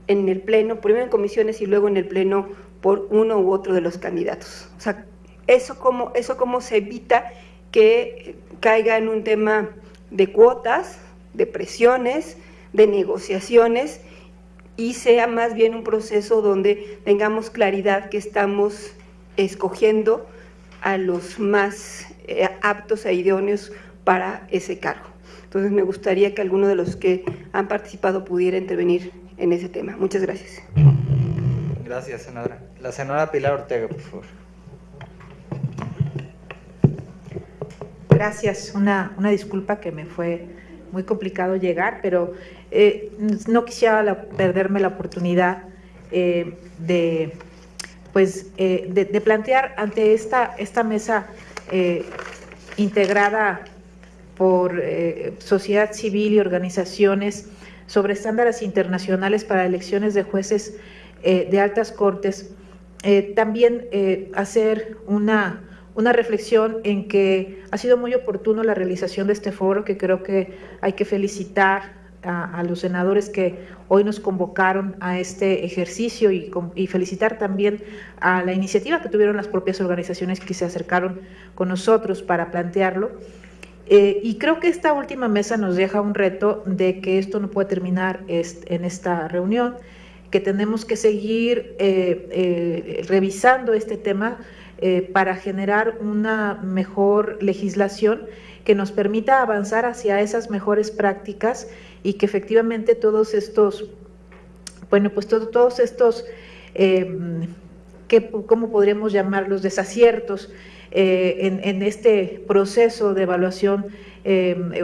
en el pleno, primero en comisiones y luego en el pleno por uno u otro de los candidatos. O sea, eso cómo, eso cómo se evita que caiga en un tema de cuotas, de presiones, de negociaciones y sea más bien un proceso donde tengamos claridad que estamos escogiendo a los más aptos e idóneos para ese cargo. Entonces me gustaría que alguno de los que han participado pudiera intervenir en ese tema. Muchas gracias. Gracias, senadora. La senadora Pilar Ortega, por favor. Gracias. Una, una disculpa que me fue muy complicado llegar, pero eh, no quisiera perderme la oportunidad eh, de, pues, eh, de, de, plantear ante esta, esta mesa integrada por sociedad civil y organizaciones sobre estándares internacionales para elecciones de jueces de altas cortes, también hacer una una reflexión en que ha sido muy oportuno la realización de este foro, que creo que hay que felicitar a, los senadores que hoy nos convocaron a este ejercicio y, felicitar también a la iniciativa que tuvieron las propias organizaciones que se acercaron con nosotros para plantearlo. Eh, y creo que esta última mesa nos deja un reto de que esto no puede terminar en esta reunión, que tenemos que seguir eh, eh, revisando este tema eh, para generar una mejor legislación que nos permita avanzar hacia esas mejores prácticas y que efectivamente todos estos, bueno, pues todos estos, eh, ¿cómo podríamos llamarlos? Desaciertos eh, en, este proceso de evaluación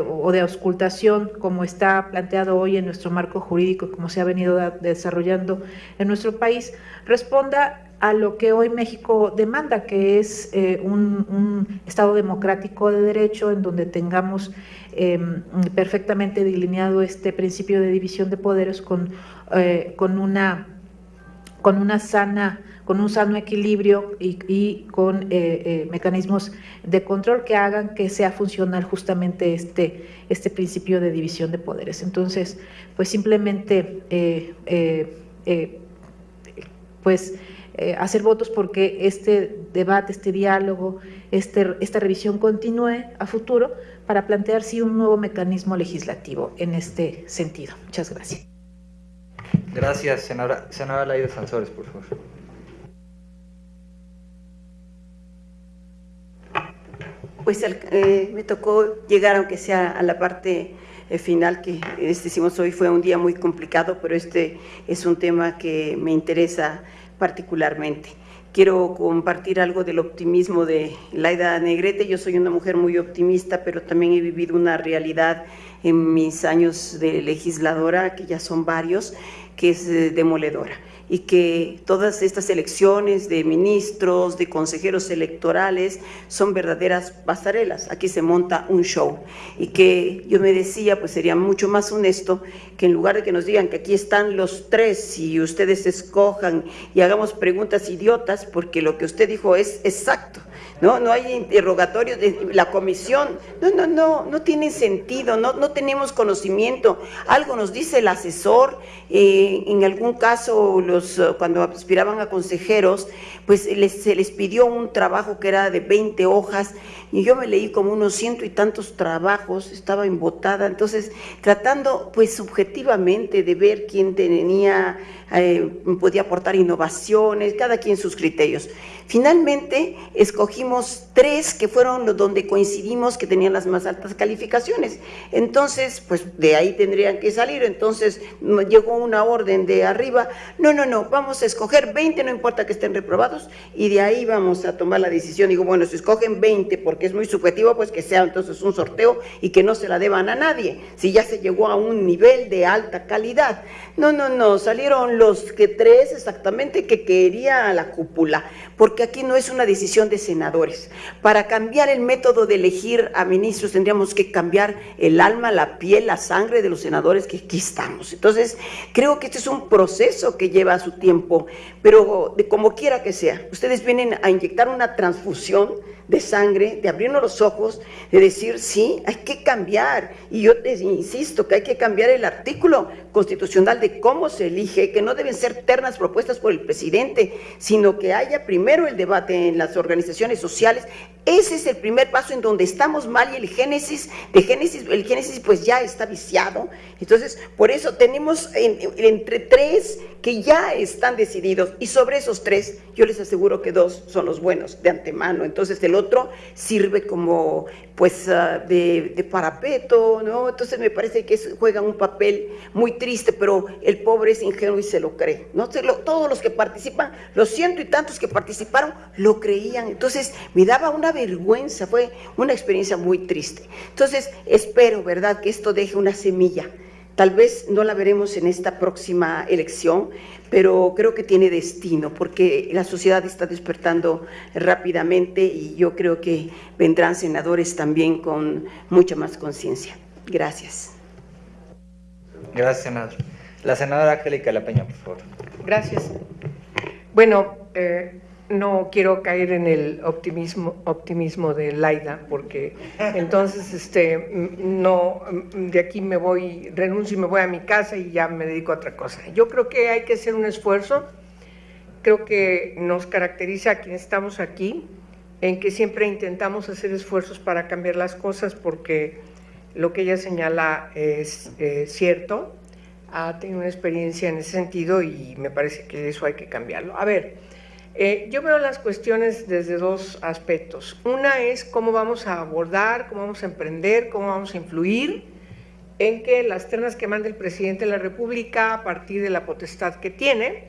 o de auscultación, como está planteado hoy en nuestro marco jurídico, como se ha venido desarrollando en nuestro país, responda a lo que hoy México demanda, que es eh, un, Estado democrático de derecho en donde tengamos em, perfectamente delineado este principio de división de poderes con, eh, con, una, con una sana con un sano equilibrio y, con eh, mecanismos de control que hagan que sea funcional justamente este, este principio de división de poderes. Entonces, pues simplemente, pues eh, hacer votos porque este debate, este diálogo, este, esta revisión continúe a futuro para plantear sí un nuevo mecanismo legislativo en este sentido. Muchas gracias. Gracias, senadora. Senadora Laida Sansores, por favor. Pues eh, me tocó llegar, aunque sea a la parte eh, final que decimos hoy fue un día muy complicado, pero este es un tema que me interesa particularmente. Quiero compartir algo del optimismo de Laida Negrete. Yo soy una mujer muy optimista, pero también he vivido una realidad en mis años de legisladora, que ya son varios, que es eh, demoledora y que todas estas elecciones de ministros, de consejeros electorales, son verdaderas pasarelas. Aquí se monta un show. Y que yo me decía, pues sería mucho más honesto que en lugar de que nos digan que aquí están los tres y ustedes escojan y hagamos preguntas idiotas, porque lo que usted dijo es exacto. ¿No? No hay interrogatorios de la comisión. No, no, no, no tiene sentido, no, no tenemos conocimiento. Algo nos dice el asesor, eh, en algún caso los, cuando aspiraban a consejeros, pues se les pidió un trabajo que era de 20 hojas y yo me leí como unos ciento y tantos trabajos, estaba embotada, entonces tratando pues subjetivamente de ver quién tenía, eh, podía aportar innovaciones, cada quien sus criterios. Finalmente escogimos tres que fueron donde coincidimos que tenían las más altas calificaciones. Entonces, pues de ahí tendrían que salir. Entonces llegó una orden de arriba, no, no, no, vamos a escoger 20, no importa que estén reprobados, y de ahí vamos a tomar la decisión. Digo, bueno, si escogen 20 porque es muy subjetivo, pues que sea entonces un sorteo y que no se la deban a nadie, si ya se llegó a un nivel de alta calidad. No, no, no, salieron los que tres exactamente que quería la cúpula, porque aquí no es una decisión de senadores. Para cambiar el método de elegir a ministros tendríamos que cambiar el alma, la piel, la sangre de los senadores que aquí estamos. Entonces, creo que este es un proceso que lleva su tiempo, pero de como quiera que sea, ustedes vienen a inyectar una transfusión de sangre, de abrirnos los ojos, de decir, sí, hay que cambiar. Y yo te insisto que hay que cambiar el artículo constitucional de cómo se elige, que no deben ser ternas propuestas por el presidente, sino que haya primero el debate en las organizaciones sociales Ese es el primer paso en donde estamos mal y el génesis, de génesis, el génesis pues ya está viciado. Entonces, por eso tenemos entre tres que ya están decididos y sobre esos tres yo les aseguro que dos son los buenos de antemano. Entonces el otro sirve como pues ah, de, parapeto, ¿no? Entonces me parece que juega un papel muy triste, pero el pobre es ingenuo y se lo cree, ¿no? todos los que participan, los ciento y tantos que participaron, lo creían. Entonces me daba una vergüenza, fue una experiencia muy triste. Entonces espero, ¿verdad?, que esto deje una semilla. Tal vez no la veremos en esta próxima elección, pero creo que tiene destino, porque la sociedad está despertando rápidamente y yo creo que vendrán senadores también con mucha más conciencia. Gracias. Gracias, senador. La senadora Angélica La Peña, por favor. Gracias. Bueno, eh, no quiero caer en el optimismo, optimismo de Laida, porque entonces este, no, de aquí me voy, renuncio y me voy a mi casa y ya me dedico a otra cosa. Yo creo que hay que hacer un esfuerzo, creo que nos caracteriza a quienes estamos aquí, en que siempre intentamos hacer esfuerzos para cambiar las cosas, porque lo que ella señala es eh, cierto, ha tenido una experiencia en ese sentido y me parece que eso hay que cambiarlo. A ver, eh, yo veo las cuestiones desde dos aspectos. Una es cómo vamos a abordar, cómo vamos a emprender, cómo vamos a influir en que las ternas que manda el presidente de la República, a partir de la potestad que tiene,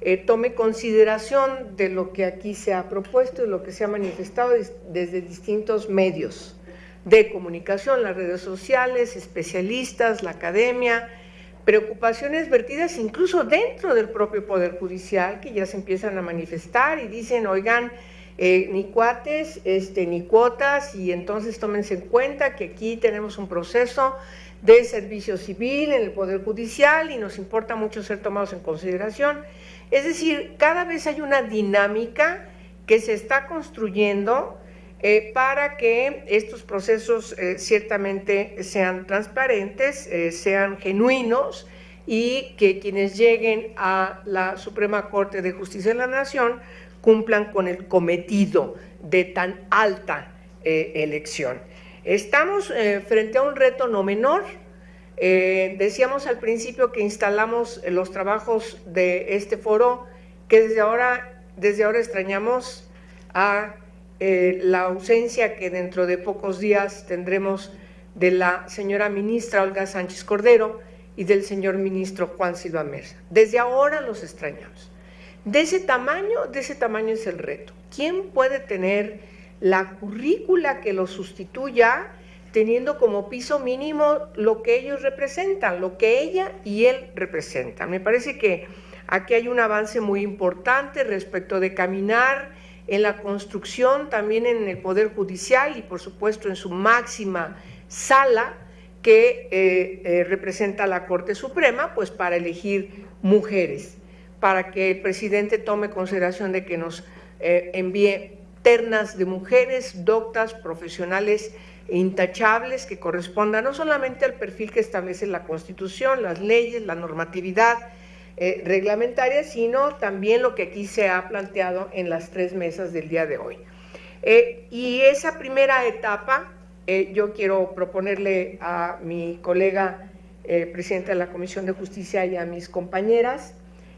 eh, tome consideración de lo que aquí se ha propuesto y lo que se ha manifestado desde distintos medios de comunicación, las redes sociales, especialistas, la academia, preocupaciones vertidas incluso dentro del propio Poder Judicial que ya se empiezan a manifestar y dicen, oigan, eh, ni cuates, este, ni cuotas, y entonces tómense en cuenta que aquí tenemos un proceso de servicio civil en el Poder Judicial y nos importa mucho ser tomados en consideración. Es decir, cada vez hay una dinámica que se está construyendo eh, para que estos procesos eh, ciertamente sean transparentes, eh, sean genuinos y que quienes lleguen a la Suprema Corte de Justicia de la Nación cumplan con el cometido de tan alta elección. Estamos frente a un reto no menor. decíamos al principio que instalamos los trabajos de este foro, que desde ahora, desde ahora extrañamos a eh, la ausencia que dentro de pocos días tendremos de la señora ministra Olga Sánchez Cordero y del señor ministro Juan Silva Mesa. Desde ahora los extrañamos. De ese tamaño, de ese tamaño es el reto. ¿Quién puede tener la currícula que lo sustituya teniendo como piso mínimo lo que ellos representan, lo que ella y él representan? Me parece que aquí hay un avance muy importante respecto de caminar en la construcción, también en el Poder Judicial y por supuesto en su máxima sala que eh, eh, representa la Corte Suprema, pues para elegir mujeres, para que el presidente tome consideración de que nos eh, envíe ternas de mujeres doctas, profesionales intachables que correspondan no solamente al perfil que establece la Constitución, las leyes, la normatividad, eh, reglamentaria, sino también lo que aquí se ha planteado en las tres mesas del día de hoy. Eh, y esa primera etapa, eh, yo quiero proponerle a mi colega presidenta de la Comisión de Justicia y a mis compañeras,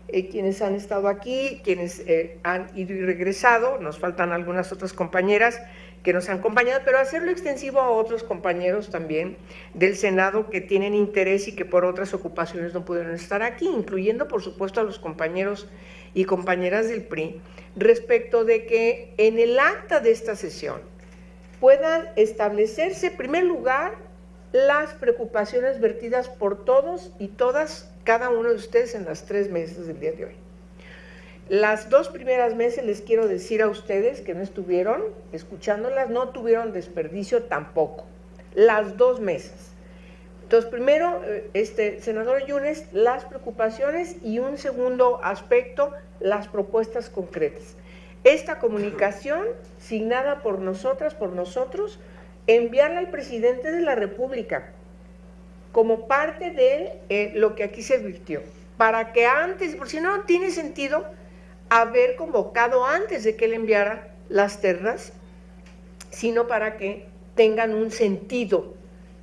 quienes han estado aquí, quienes han ido y regresado, nos faltan algunas otras compañeras, que nos han acompañado, pero hacerlo extensivo a otros compañeros también del Senado que tienen interés y que por otras ocupaciones no pudieron estar aquí, incluyendo por supuesto a los compañeros y compañeras del PRI, respecto de que en el acta de esta sesión puedan establecerse, en primer lugar, las preocupaciones vertidas por todos y todas, cada uno de ustedes en las tres meses del día de hoy. Las dos primeras meses les quiero decir a ustedes que no estuvieron escuchándolas, no tuvieron desperdicio tampoco. Las dos meses. Entonces, primero, eh, este, senador Yunes, las preocupaciones y un segundo aspecto, las propuestas concretas. Esta comunicación, signada por nosotras, por nosotros, enviarla al presidente de la República como parte de eh, lo que aquí se virtió, para que antes, por si no tiene sentido haber convocado antes de que él enviara las ternas sino para que tengan un sentido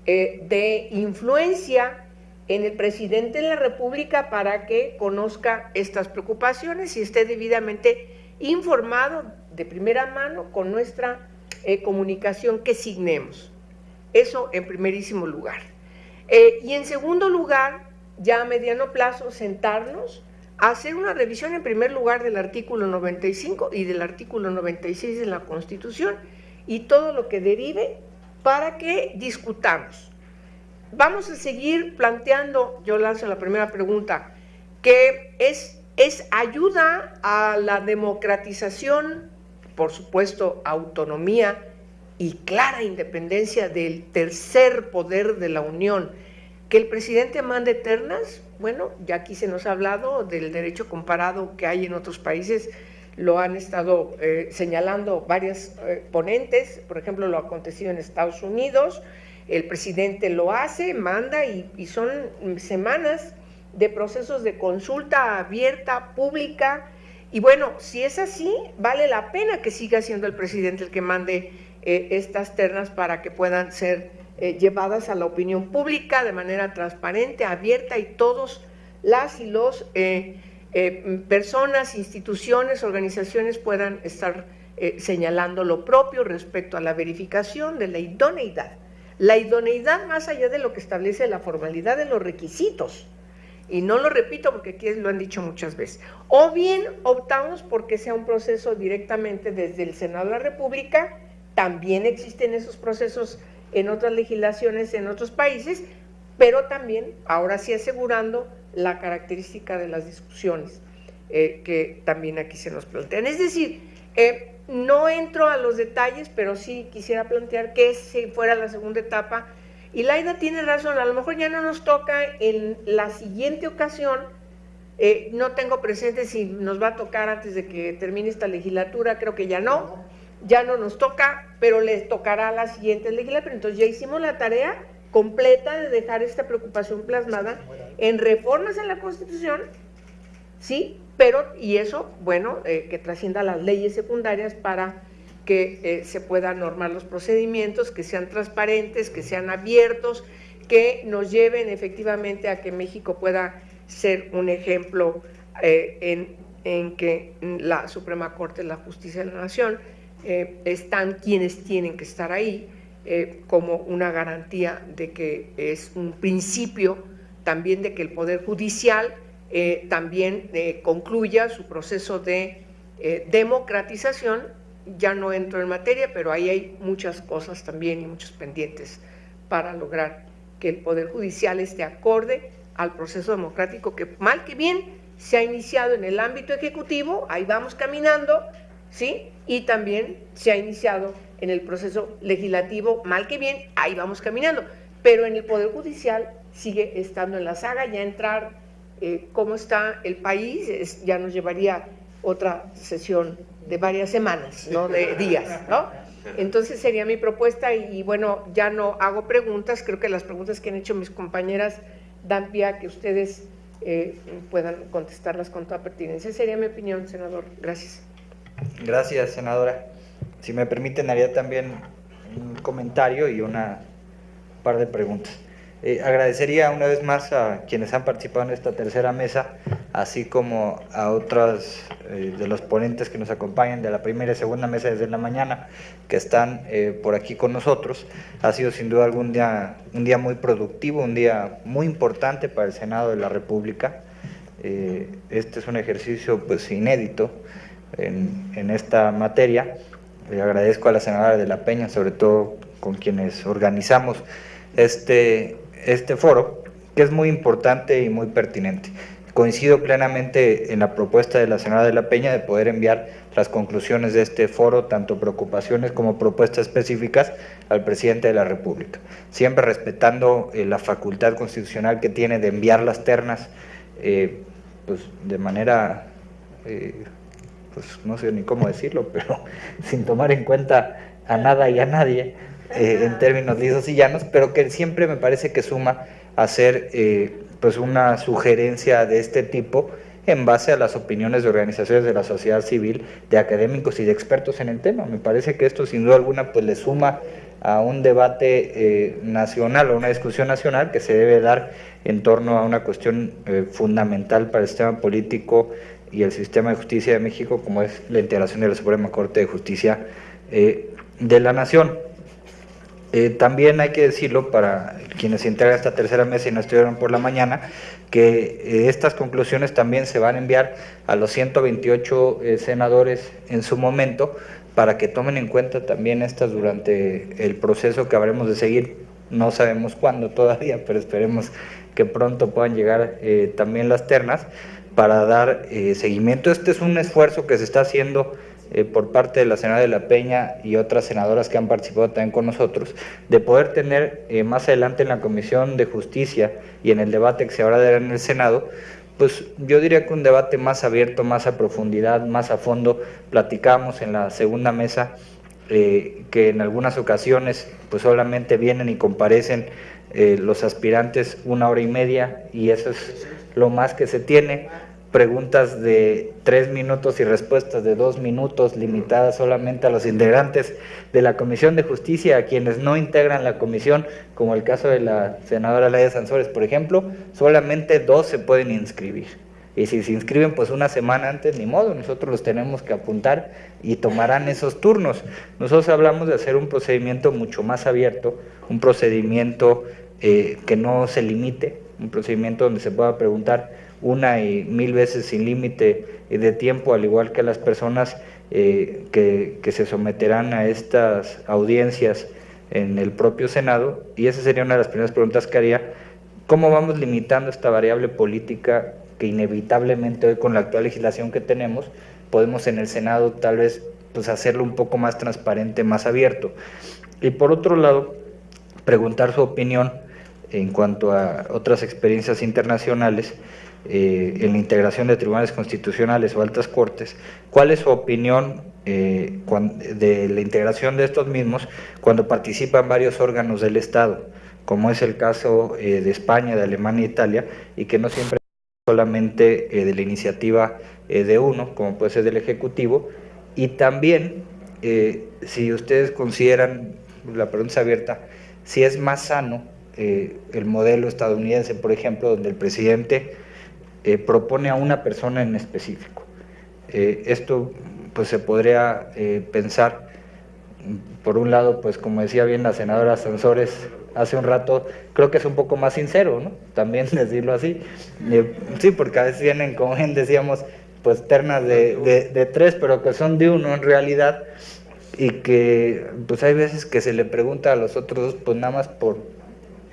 eh, de influencia en el presidente de la República para que conozca estas preocupaciones y esté debidamente informado de primera mano con nuestra eh, comunicación que signemos. Eso en primerísimo lugar. Eh, y en segundo lugar, ya a mediano plazo, sentarnos hacer una revisión en primer lugar del artículo 95 y del artículo 96 de la Constitución y todo lo que derive para que discutamos. Vamos a seguir planteando, yo lanzo la primera pregunta, que es, es ayuda a la democratización, por supuesto, autonomía y clara independencia del tercer poder de la Unión. Que el presidente mande ternas, bueno, ya aquí se nos ha hablado del derecho comparado que hay en otros países, lo han estado eh, señalando varias eh, ponentes, por ejemplo, lo acontecido en Estados Unidos, el presidente lo hace, manda y, y son semanas de procesos de consulta abierta, pública, y bueno, si es así, vale la pena que siga siendo el presidente el que mande eh, estas ternas para que puedan ser eh, llevadas a la opinión pública de manera transparente, abierta y todos las y los eh, personas, instituciones, organizaciones puedan estar señalando lo propio respecto a la verificación de la idoneidad. La idoneidad más allá de lo que establece la formalidad de los requisitos. Y no lo repito porque aquí lo han dicho muchas veces. O bien optamos porque sea un proceso directamente desde el Senado de la República también existen esos procesos en otras legislaciones en otros países, pero también, ahora sí asegurando la característica de las discusiones eh, que también aquí se nos plantean. Es decir, eh, no entro a los detalles, pero sí quisiera plantear que si fuera la segunda etapa, y Laida tiene razón, a lo mejor ya no nos toca en la siguiente ocasión, eh, no tengo presente si nos va a tocar antes de que termine esta legislatura, creo que ya no, ya no nos toca, pero les tocará a la siguiente legislatura. Entonces ya hicimos la tarea completa de dejar esta preocupación plasmada en reformas en la Constitución, ¿sí? Pero, y eso, bueno, eh, que trascienda las leyes secundarias para que eh, se puedan normar los procedimientos, que sean transparentes, que sean abiertos, que nos lleven efectivamente a que México pueda ser un ejemplo eh, en, en que la Suprema Corte, la Justicia de la Nación, eh, están quienes tienen que estar ahí eh, como una garantía de que es un principio también de que el Poder Judicial eh, también concluya su proceso de democratización. Ya no entro en materia, pero ahí hay muchas cosas también y muchos pendientes para lograr que el Poder Judicial esté acorde al proceso democrático que mal que bien se ha iniciado en el ámbito ejecutivo, ahí vamos caminando, ¿sí? Y también se ha iniciado en el proceso legislativo, mal que bien, ahí vamos caminando, pero en el Poder Judicial sigue estando en la saga, ya entrar eh, cómo está el país, ya nos llevaría otra sesión de varias semanas, no de días, ¿no? Entonces sería mi propuesta y, bueno, ya no hago preguntas, creo que las preguntas que han hecho mis compañeras dan pie a que ustedes eh, puedan contestarlas con toda pertinencia. Sería mi opinión, senador. Gracias. Gracias, senadora. Si me permiten, haría también un comentario y una par de preguntas. Eh, agradecería una vez más a quienes han participado en esta tercera mesa, así como a otros eh, de los ponentes que nos acompañan de la primera y segunda mesa desde la mañana, que están eh, por aquí con nosotros. Ha sido sin duda algún día, un día muy productivo, un día muy importante para el Senado de la República. este es un ejercicio pues inédito en, esta materia. Le agradezco a la senadora de la Peña, sobre todo con quienes organizamos este, este foro, que es muy importante y muy pertinente. Coincido plenamente en la propuesta de la senadora de la Peña de poder enviar las conclusiones de este foro, tanto preocupaciones como propuestas específicas, al presidente de la República, siempre respetando eh, la facultad constitucional que tiene de enviar las ternas eh, pues, de manera eh, pues no sé ni cómo decirlo, pero sin tomar en cuenta a nada y a nadie eh, en términos lisos y llanos, pero que siempre me parece que suma hacer eh, pues una sugerencia de este tipo en base a las opiniones de organizaciones de la sociedad civil, de académicos y de expertos en el tema. Me parece que esto sin duda alguna pues le suma a un debate eh, nacional o una discusión nacional que se debe dar en torno a una cuestión eh, fundamental para el sistema político y el sistema de justicia de México, como es la integración de la Suprema Corte de Justicia eh, de la Nación. también hay que decirlo para quienes se integran esta tercera mesa y no estuvieron por la mañana, que estas conclusiones también se van a enviar a los 128 senadores en su momento para que tomen en cuenta también estas durante el proceso que habremos de seguir. No sabemos cuándo todavía, pero esperemos que pronto puedan llegar eh, también las ternas para dar eh, seguimiento. Este es un esfuerzo que se está haciendo eh, por parte de la senadora de la Peña y otras senadoras que han participado también con nosotros, de poder tener más adelante en la Comisión de Justicia y en el debate que se habrá de dar en el Senado, pues yo diría que un debate más abierto, más a profundidad, más a fondo. Platicamos en la segunda mesa eh, que en algunas ocasiones pues solamente vienen y comparecen eh, los aspirantes una hora y media y eso es lo más que se tiene preguntas de tres minutos y respuestas de dos minutos limitadas solamente a los integrantes de la Comisión de Justicia, a quienes no integran la comisión, como el caso de la senadora Laia Sansores, por ejemplo, solamente dos se pueden inscribir. Y si se inscriben pues una semana antes, ni modo, nosotros los tenemos que apuntar y tomarán esos turnos. Nosotros hablamos de hacer un procedimiento mucho más abierto, un procedimiento eh, que no se limite, un procedimiento donde se pueda preguntar una y mil veces sin límite de tiempo, al igual que las personas eh, que, que, se someterán a estas audiencias en el propio Senado. Y esa sería una de las primeras preguntas que haría. ¿Cómo vamos limitando esta variable política que inevitablemente hoy con la actual legislación que tenemos, podemos en el Senado tal vez pues, hacerlo un poco más transparente, más abierto? Y por otro lado, preguntar su opinión en cuanto a otras experiencias internacionales eh, en la integración de tribunales constitucionales o altas cortes, ¿cuál es su opinión eh, de la integración de estos mismos cuando participan varios órganos del Estado, como es el caso eh, de España, de Alemania e Italia, y que no siempre solamente de la iniciativa de uno, como puede ser del Ejecutivo, y también si ustedes consideran, la pregunta es abierta, si es más sano el modelo estadounidense, por ejemplo, donde el presidente eh, propone a una persona en específico. Eh, esto pues se podría eh, pensar, por un lado, pues como decía bien la senadora Sansores hace un rato, creo que es un poco más sincero, ¿no? También decirlo así. sí, porque a veces vienen, como bien decíamos, pues ternas de, de, tres, pero que son de uno en realidad, y que pues hay veces que se le pregunta a los otros dos, pues nada más por,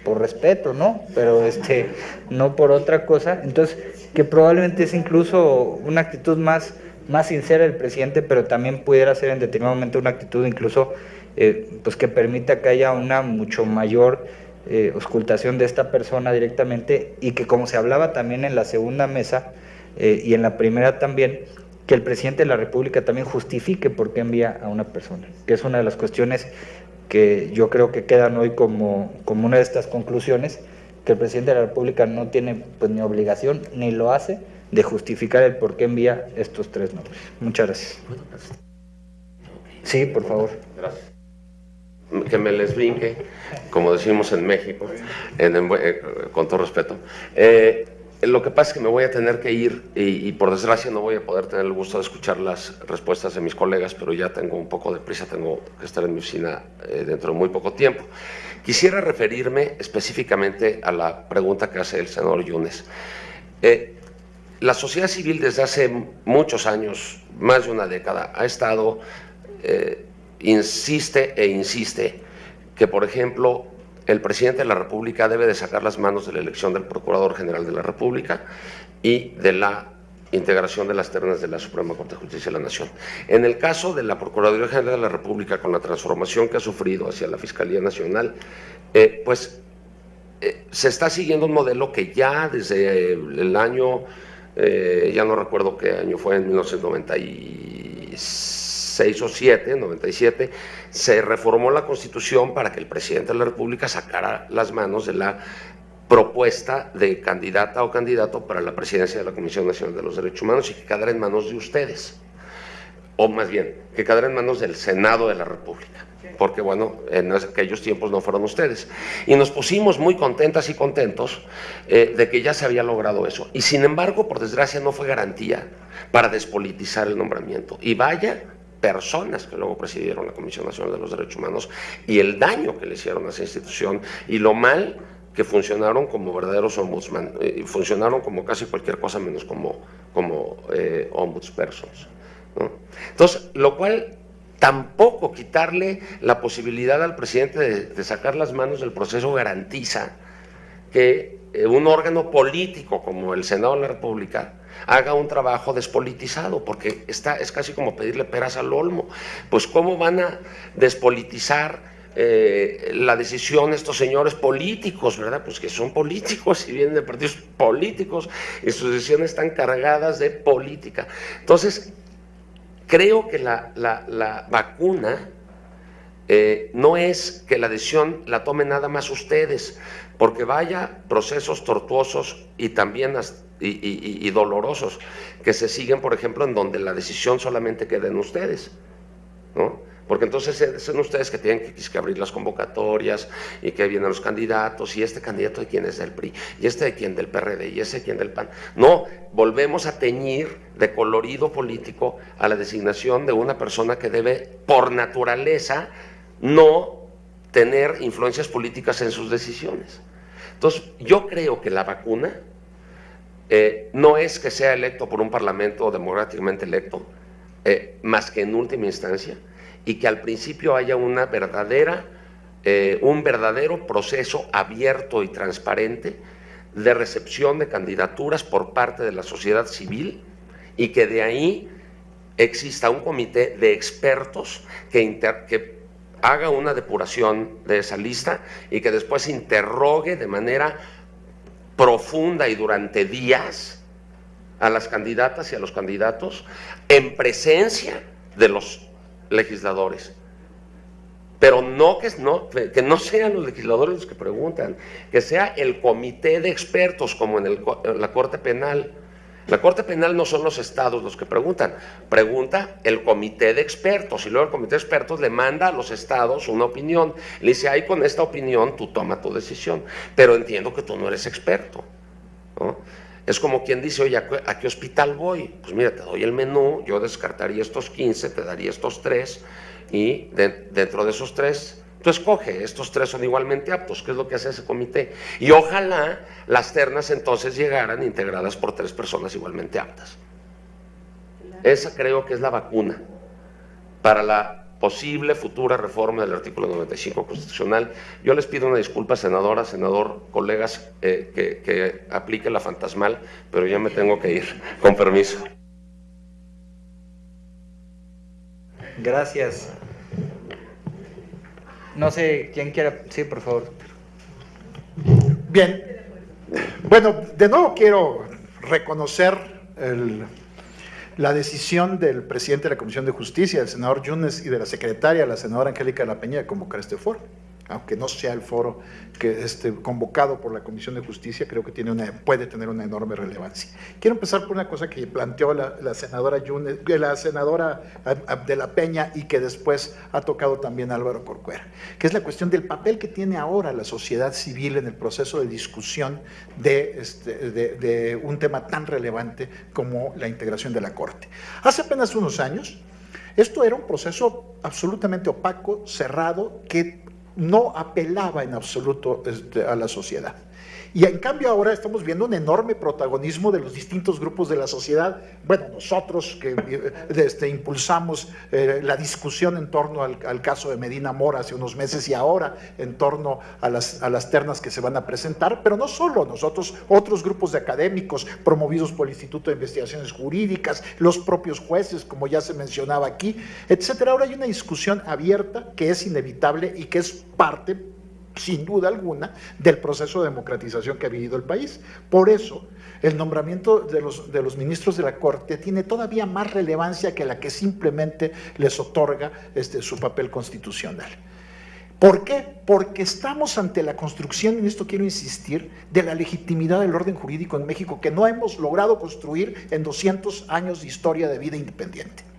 por respeto, ¿no? Pero este, no por otra cosa. Entonces, que probablemente es incluso una actitud más, más sincera del presidente, pero también pudiera ser en determinado momento una actitud incluso eh, pues que permita que haya una mucho mayor eh, auscultación de esta persona directamente y que como se hablaba también en la segunda mesa eh, y en la primera también, que el presidente de la República también justifique por qué envía a una persona, que es una de las cuestiones que yo creo que quedan hoy como, como una de estas conclusiones que el presidente de la República no tiene pues, ni obligación ni lo hace de justificar el por qué envía estos tres nombres. Muchas gracias. Sí, por favor. Gracias. Que me les brinque, como decimos en México, con todo respeto. Eh, lo que pasa es que me voy a tener que ir y, por desgracia no voy a poder tener el gusto de escuchar las respuestas de mis colegas, pero ya tengo un poco de prisa, tengo que estar en mi oficina eh, dentro de muy poco tiempo. Quisiera referirme específicamente a la pregunta que hace el senador Yunes. Eh, la sociedad civil desde hace muchos años, más de una década, ha estado, eh, insiste e insiste que, por ejemplo, el presidente de la República debe de sacar las manos de la elección del Procurador General de la República y de la integración de las ternas de la Suprema Corte de Justicia de la Nación. En el caso de la Procuraduría General de la República, con la transformación que ha sufrido hacia la Fiscalía Nacional, eh, pues eh, se está siguiendo un modelo que ya desde el año, eh, ya no recuerdo qué año fue, en 1996 o 7, 97, se reformó la Constitución para que el presidente de la República sacara las manos de la propuesta de candidata o candidato para la presidencia de la Comisión Nacional de los Derechos Humanos y que quedará en manos de ustedes, o más bien, que quedará en manos del Senado de la República porque bueno, en aquellos tiempos no fueron ustedes. Y nos pusimos muy contentas y contentos eh, de que ya se había logrado eso. Y sin embargo, por desgracia, no fue garantía para despolitizar el nombramiento. Y vaya personas que luego presidieron la Comisión Nacional de los Derechos Humanos y el daño que le hicieron a esa institución y lo mal que funcionaron como verdaderos ombudsman, eh, funcionaron como casi cualquier cosa menos como, como eh, ombudspersons. Entonces, lo cual tampoco quitarle la posibilidad al presidente de, sacar las manos del proceso garantiza que eh, un órgano político como el Senado de la República haga un trabajo despolitizado, porque está, es casi como pedirle peras al olmo. Pues ¿cómo van a despolitizar eh, la decisión estos señores políticos, ¿verdad? Pues que son políticos y vienen de partidos políticos y sus decisiones están cargadas de política. Entonces, Creo que la, vacuna eh, no es que la decisión la tomen nada más ustedes, porque vaya procesos tortuosos y también y, dolorosos que se siguen, por ejemplo, en donde la decisión solamente queda en ustedes, ¿no? Porque entonces son ustedes que tienen que, abrir las convocatorias y que vienen los candidatos y este candidato de quién es del PRI y este de quién del PRD y ese de quién del PAN. No, volvemos a teñir de colorido político a la designación de una persona que debe por naturaleza no tener influencias políticas en sus decisiones. Entonces, yo creo que la vacuna eh, no es que sea electo por un parlamento democráticamente electo, eh, más que en última instancia, y que al principio haya una verdadera, eh, un verdadero proceso abierto y transparente de recepción de candidaturas por parte de la sociedad civil y que de ahí exista un comité de expertos que, que haga una depuración de esa lista y que después interrogue de manera profunda y durante días a las candidatas y a los candidatos en presencia de los legisladores. Pero no que, no que no sean los legisladores los que preguntan, que sea el comité de expertos como en, la Corte Penal. La Corte Penal no son los estados los que preguntan, pregunta el comité de expertos y luego el comité de expertos le manda a los estados una opinión. Le dice, ahí con esta opinión tú toma tu decisión, pero entiendo que tú no eres experto. Es como quien dice, oye, ¿a qué hospital voy? Pues mira, te doy el menú, yo descartaría estos 15, te daría estos tres, y dentro de esos tres, tú escoge, estos tres son igualmente aptos, ¿qué es lo que hace ese comité? Y ojalá las ternas entonces llegaran integradas por tres personas igualmente aptas. Esa creo que es la vacuna para la posible futura reforma del artículo 95 constitucional. Yo les pido una disculpa, senadora, senador, colegas, eh, que, que aplique la fantasmal, pero ya me tengo que ir. Con permiso. Gracias. No sé quién quiera. Sí, por favor. Bien. Bueno, de nuevo quiero reconocer la decisión del presidente de la Comisión de Justicia, el senador Yunes, y de la secretaria, la senadora Angélica La Peña, de convocar este foro aunque no sea el foro que esté convocado por la Comisión de Justicia, creo que tiene una, puede tener una enorme relevancia. Quiero empezar por una cosa que planteó la, senadora Yunes, la senadora de la Peña y que después ha tocado también Álvaro Corcuera, que es la cuestión del papel que tiene ahora la sociedad civil en el proceso de discusión de, este, de un tema tan relevante como la integración de la Corte. Hace apenas unos años, esto era un proceso absolutamente opaco, cerrado, que no apelaba en absoluto este, a la sociedad. Y en cambio ahora estamos viendo un enorme protagonismo de los distintos grupos de la sociedad. Bueno, nosotros que este, impulsamos eh, la discusión en torno al, caso de Medina Mora hace unos meses y ahora en torno a las, a las ternas que se van a presentar, pero no solo nosotros, otros grupos de académicos promovidos por el Instituto de Investigaciones Jurídicas, los propios jueces, como ya se mencionaba aquí, etcétera. Ahora hay una discusión abierta que es inevitable y que es parte sin duda alguna, del proceso de democratización que ha vivido el país. Por eso, el nombramiento de los, de los ministros de la Corte tiene todavía más relevancia que la que simplemente les otorga este, su papel constitucional. ¿Por qué? Porque estamos ante la construcción, en esto quiero insistir, de la legitimidad del orden jurídico en México que no hemos logrado construir en 200 años de historia de vida independiente.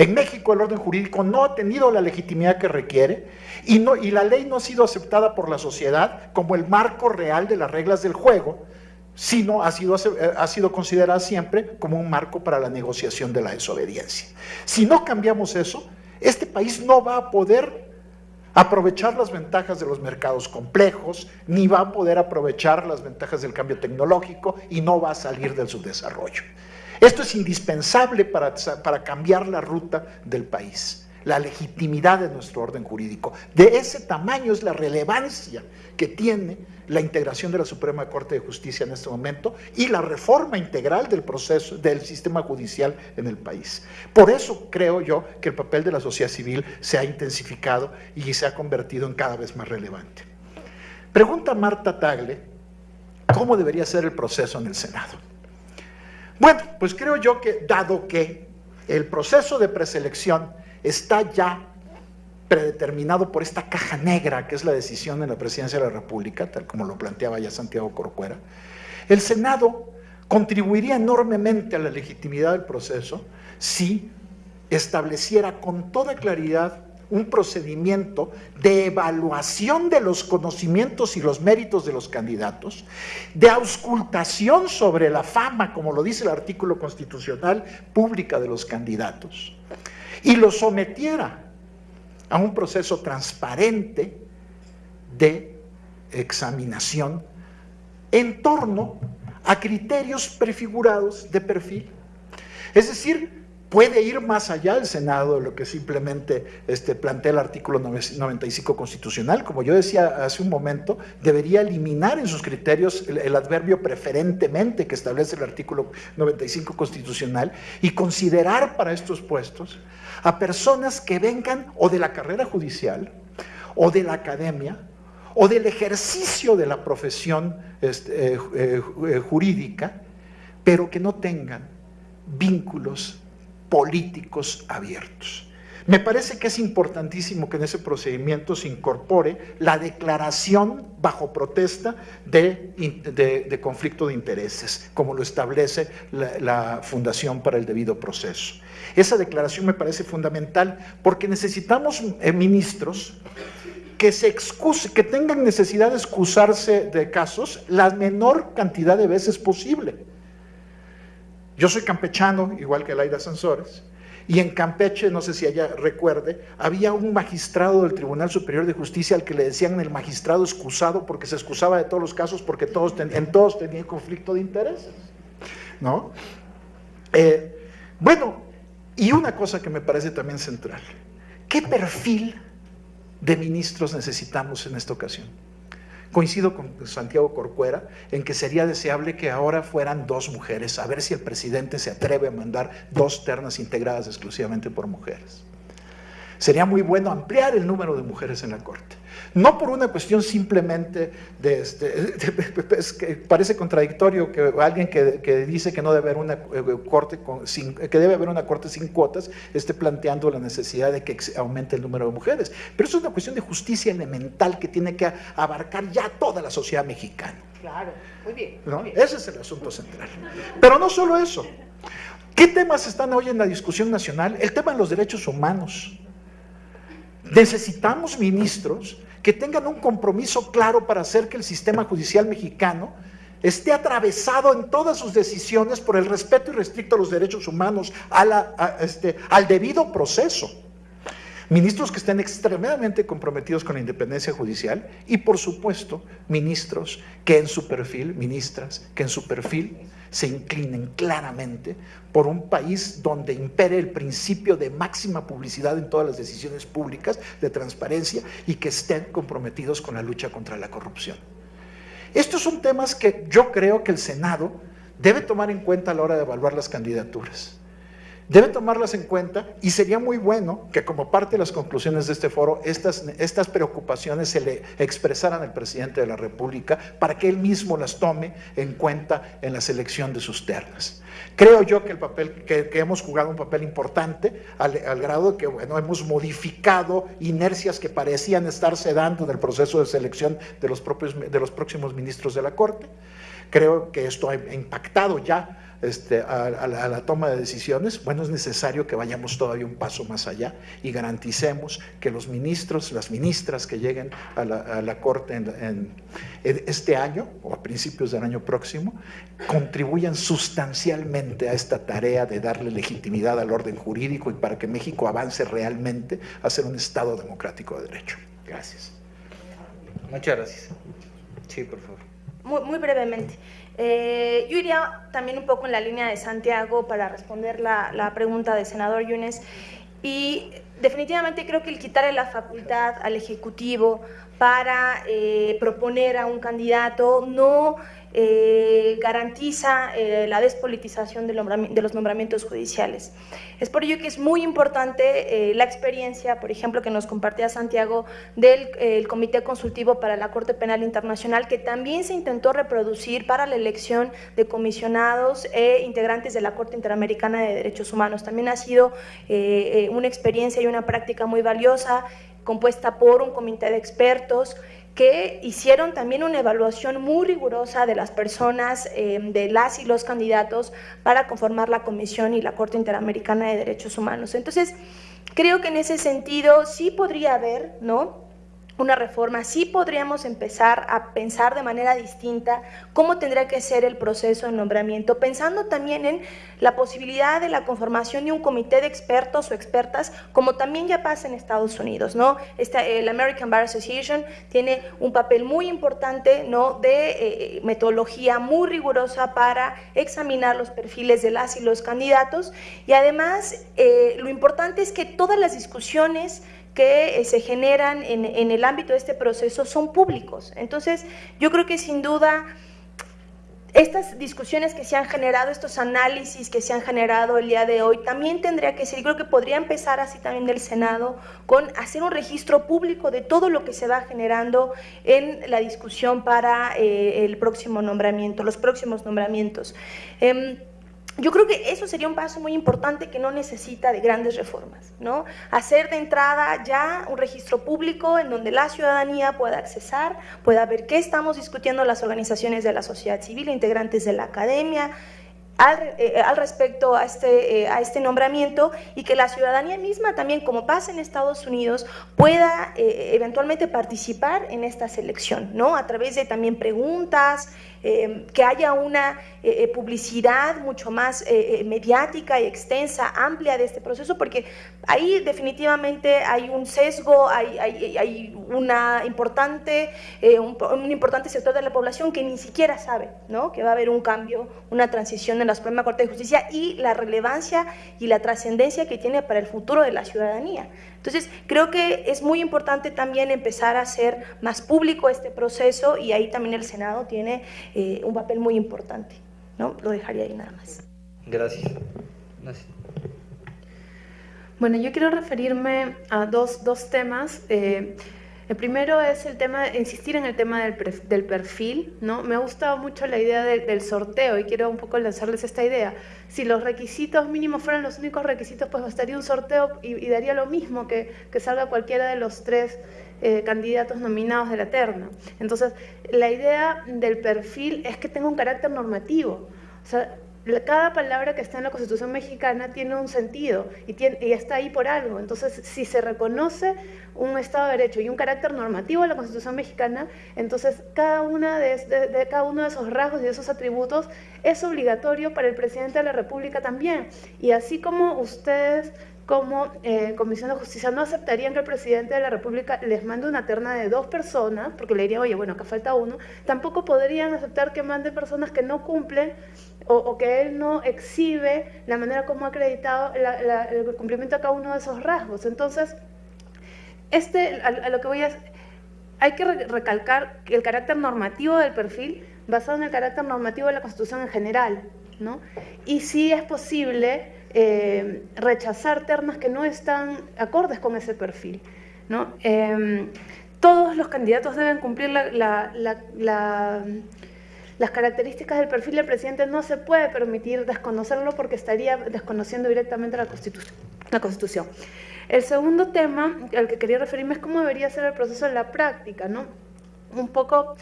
En México el orden jurídico no ha tenido la legitimidad que requiere y, la ley no ha sido aceptada por la sociedad como el marco real de las reglas del juego, sino ha sido, ha sido considerada siempre como un marco para la negociación de la desobediencia. Si no cambiamos eso, este país no va a poder aprovechar las ventajas de los mercados complejos, ni va a poder aprovechar las ventajas del cambio tecnológico y no va a salir del subdesarrollo. Esto es indispensable para, para cambiar la ruta del país, la legitimidad de nuestro orden jurídico. De ese tamaño es la relevancia que tiene la integración de la Suprema Corte de Justicia en este momento y la reforma integral del proceso del sistema judicial en el país. Por eso creo yo que el papel de la sociedad civil se ha intensificado y se ha convertido en cada vez más relevante. Pregunta Marta Tagle, ¿cómo debería ser el proceso en el Senado? Bueno, pues creo yo que dado que el proceso de preselección está ya predeterminado por esta caja negra que es la decisión de la presidencia de la República, tal como lo planteaba ya Santiago Corcuera, el Senado contribuiría enormemente a la legitimidad del proceso si estableciera con toda claridad un procedimiento de evaluación de los conocimientos y los méritos de los candidatos, de auscultación sobre la fama, como lo dice el artículo constitucional, pública de los candidatos, y lo sometiera a un proceso transparente de examinación en torno a criterios prefigurados de perfil. Es decir, puede ir más allá el Senado de lo que simplemente este, plantea el artículo 95 constitucional. Como yo decía hace un momento, debería eliminar en sus criterios el, adverbio preferentemente que establece el artículo 95 constitucional y considerar para estos puestos a personas que vengan o de la carrera judicial o de la academia o del ejercicio de la profesión este, eh, eh, eh, jurídica, pero que no tengan vínculos políticos abiertos. Me parece que es importantísimo que en ese procedimiento se incorpore la declaración bajo protesta de, conflicto de intereses, como lo establece la, Fundación para el Debido Proceso. Esa declaración me parece fundamental porque necesitamos eh, ministros que se que tengan necesidad de excusarse de casos la menor cantidad de veces posible. Yo soy campechano, igual que Laida Sansores, y en Campeche, no sé si ella recuerde, había un magistrado del Tribunal Superior de Justicia al que le decían el magistrado excusado porque se excusaba de todos los casos porque todos en todos tenía conflicto de intereses. ¿no? Eh, bueno, y una cosa que me parece también central, ¿qué perfil de ministros necesitamos en esta ocasión? Coincido con Santiago Corcuera en que sería deseable que ahora fueran dos mujeres, a ver si el presidente se atreve a mandar dos ternas integradas exclusivamente por mujeres. Sería muy bueno ampliar el número de mujeres en la Corte. No por una cuestión simplemente de, este, de, es que parece contradictorio que alguien que, que, dice que no debe haber una eh, corte con, sin, que debe haber una corte sin cuotas esté planteando la necesidad de que aumente el número de mujeres. Pero eso es una cuestión de justicia elemental que tiene que abarcar ya toda la sociedad mexicana. Claro, muy bien. ¿no? Muy bien. Ese es el asunto central. Pero no solo eso. ¿Qué temas están hoy en la discusión nacional? El tema de los derechos humanos. Necesitamos ministros que tengan un compromiso claro para hacer que el sistema judicial mexicano esté atravesado en todas sus decisiones por el respeto irrestricto a los derechos humanos, este, al debido proceso. Ministros que estén extremadamente comprometidos con la independencia judicial y, por supuesto, ministros que en su perfil, ministras, que en su perfil se inclinen claramente por un país donde impere el principio de máxima publicidad en todas las decisiones públicas, de transparencia y que estén comprometidos con la lucha contra la corrupción. Estos son temas que yo creo que el Senado debe tomar en cuenta a la hora de evaluar las candidaturas. Debe tomarlas en cuenta y sería muy bueno que como parte de las conclusiones de este foro estas, preocupaciones se le expresaran al presidente de la República para que él mismo las tome en cuenta en la selección de sus ternas. Creo yo que el papel que, hemos jugado un papel importante al, grado de que bueno, hemos modificado inercias que parecían estarse dando en el proceso de selección de los, propios, de los próximos ministros de la Corte. Creo que esto ha impactado ya este, a, la, toma de decisiones, bueno, es necesario que vayamos todavía un paso más allá y garanticemos que los ministros, las ministras que lleguen a la, Corte en, este año o a principios del año próximo, contribuyan sustancialmente a esta tarea de darle legitimidad al orden jurídico y para que México avance realmente a ser un Estado democrático de derecho. Gracias. Muchas gracias. Sí, por favor. Muy, muy brevemente. Eh, yo iría también un poco en la línea de Santiago para responder la, pregunta del senador Yunes. Y definitivamente creo que el quitarle la facultad al Ejecutivo para eh, proponer a un candidato no eh, garantiza eh, la despolitización de, los nombramientos judiciales. Es por ello que es muy importante eh, la experiencia, por ejemplo, que nos compartía Santiago del Comité Consultivo para la Corte Penal Internacional, que también se intentó reproducir para la elección de comisionados e integrantes de la Corte Interamericana de Derechos Humanos. También ha sido una experiencia y una práctica muy valiosa, compuesta por un comité de expertos, que hicieron también una evaluación muy rigurosa de las personas, eh, de las y los candidatos para conformar la Comisión y la Corte Interamericana de Derechos Humanos. Entonces, creo que en ese sentido sí podría haber, ¿no?, una reforma, sí podríamos empezar a pensar de manera distinta cómo tendría que ser el proceso de nombramiento, pensando también en la posibilidad de la conformación de un comité de expertos o expertas, como también ya pasa en Estados Unidos, ¿no? Esta, el American Bar Association tiene un papel muy importante, ¿no?, de eh, metodología muy rigurosa para examinar los perfiles de las y los candidatos y además eh, lo importante es que todas las discusiones que eh, se generan en, el ámbito de este proceso son públicos. Entonces, yo creo que sin duda estas discusiones que se han generado, estos análisis que se han generado el día de hoy, también tendría que ser, creo que podría empezar así también del Senado, con hacer un registro público de todo lo que se va generando en la discusión para eh, el próximo nombramiento, los próximos nombramientos. Em, yo creo que eso sería un paso muy importante que no necesita de grandes reformas, ¿no? Hacer de entrada ya un registro público en donde la ciudadanía pueda accesar, pueda ver qué estamos discutiendo las organizaciones de la sociedad civil, integrantes de la academia, al, eh, respecto a este, eh, a este nombramiento y que la ciudadanía misma también, como pasa en Estados Unidos, pueda eh, eventualmente participar en esta selección, ¿no? A través de también preguntas, Em, que haya una eh, eh, publicidad mucho más eh, mediática y extensa, amplia de este proceso, porque ahí definitivamente hay un sesgo, hay, hay, una importante, un, importante sector de la población que ni siquiera sabe ¿no? que va a haber un cambio, una transición en la Suprema Corte de Justicia y la relevancia y la trascendencia que tiene para el futuro de la ciudadanía. Entonces, creo que es muy importante también empezar a hacer más público este proceso y ahí también el Senado tiene eh, un papel muy importante. ¿no? Lo dejaría ahí nada más. Gracias. Bueno, yo quiero referirme a dos, dos temas. Eh, el primero es el tema, insistir en el tema del, del perfil, ¿no? Me ha gustado mucho la idea del sorteo y quiero un poco lanzarles esta idea. Si los requisitos mínimos fueran los únicos requisitos, pues bastaría un sorteo y, daría lo mismo que, que, salga cualquiera de los tres eh, candidatos nominados de la terna. Entonces, la idea del perfil es que tenga un carácter normativo. O sea, cada palabra que está en la Constitución mexicana tiene un sentido y, tiene, y, está ahí por algo. Entonces, si se reconoce un Estado de Derecho y un carácter normativo de la Constitución mexicana, entonces cada, una de, cada uno de esos rasgos y de esos atributos es obligatorio para el presidente de la República también. Y así como ustedes como eh, Comisión de Justicia no aceptarían que el presidente de la República les mande una terna de dos personas, porque le diría, oye, bueno, acá falta uno, tampoco podrían aceptar que mande personas que no cumplen o, que él no exhibe la manera como ha acreditado el cumplimiento de cada uno de esos rasgos. Entonces, este, a, lo que voy a... Hay que recalcar el carácter normativo del perfil basado en el carácter normativo de la Constitución en general, ¿no? Y si es posible eh, rechazar ternas que no están acordes con ese perfil. ¿no? Em, todos los candidatos deben cumplir las características del perfil del presidente. No se puede permitir desconocerlo porque estaría desconociendo directamente la Constitución. La Constitución. El segundo tema al que quería referirme es cómo debería ser el proceso en la práctica, ¿no? Un poco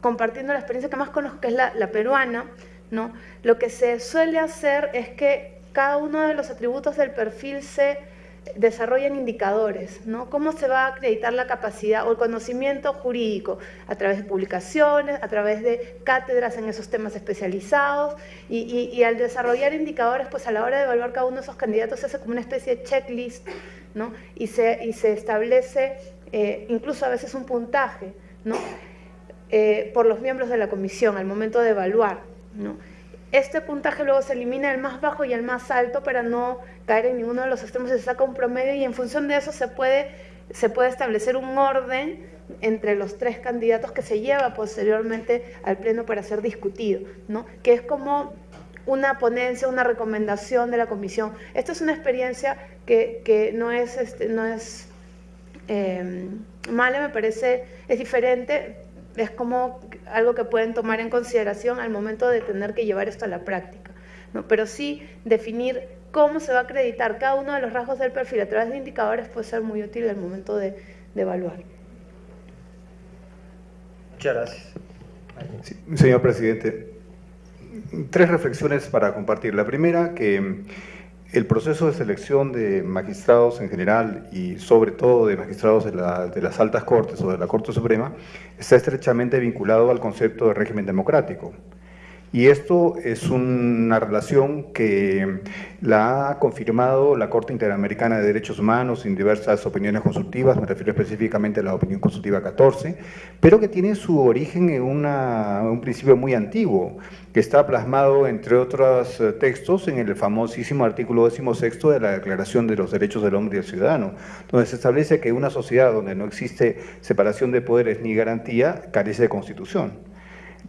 compartiendo la experiencia que más conozco, que es la, peruana, ¿no? Lo que se suele hacer es que cada uno de los atributos del perfil se desarrollan indicadores, ¿no? ¿Cómo se va a acreditar la capacidad o el conocimiento jurídico? A través de publicaciones, a través de cátedras en esos temas especializados y, al desarrollar indicadores, pues a la hora de evaluar cada uno de esos candidatos se hace como una especie de checklist, ¿no? Y se, y se establece eh, incluso a veces un puntaje, ¿no? Eh, por los miembros de la comisión al momento de evaluar, ¿no? Este puntaje luego se elimina el más bajo y el más alto para no caer en ninguno de los extremos, se saca un promedio y en función de eso se puede, se puede establecer un orden entre los tres candidatos que se lleva posteriormente al Pleno para ser discutido, ¿no? que es como una ponencia, una recomendación de la comisión. Esta es una experiencia que, que no es, este, no es eh, mala, me parece, es diferente, es como algo que pueden tomar en consideración al momento de tener que llevar esto a la práctica. ¿no? Pero sí definir cómo se va a acreditar cada uno de los rasgos del perfil a través de indicadores puede ser muy útil al momento de, evaluar. Muchas gracias. señor presidente, tres reflexiones para compartir. La primera, que el proceso de selección de magistrados en general y sobre todo de magistrados de, las altas cortes o de la Corte Suprema está estrechamente vinculado al concepto de régimen democrático. Y esto es una relación que la ha confirmado la Corte Interamericana de Derechos Humanos en diversas opiniones consultivas, me refiero específicamente a la opinión consultiva 14, pero que tiene su origen en un principio muy antiguo, que está plasmado, entre otros eh, textos, en el famosísimo artículo 16 de la Declaración de los Derechos del Hombre y del Ciudadano, donde se establece que una sociedad donde no existe separación de poderes ni garantía carece de constitución.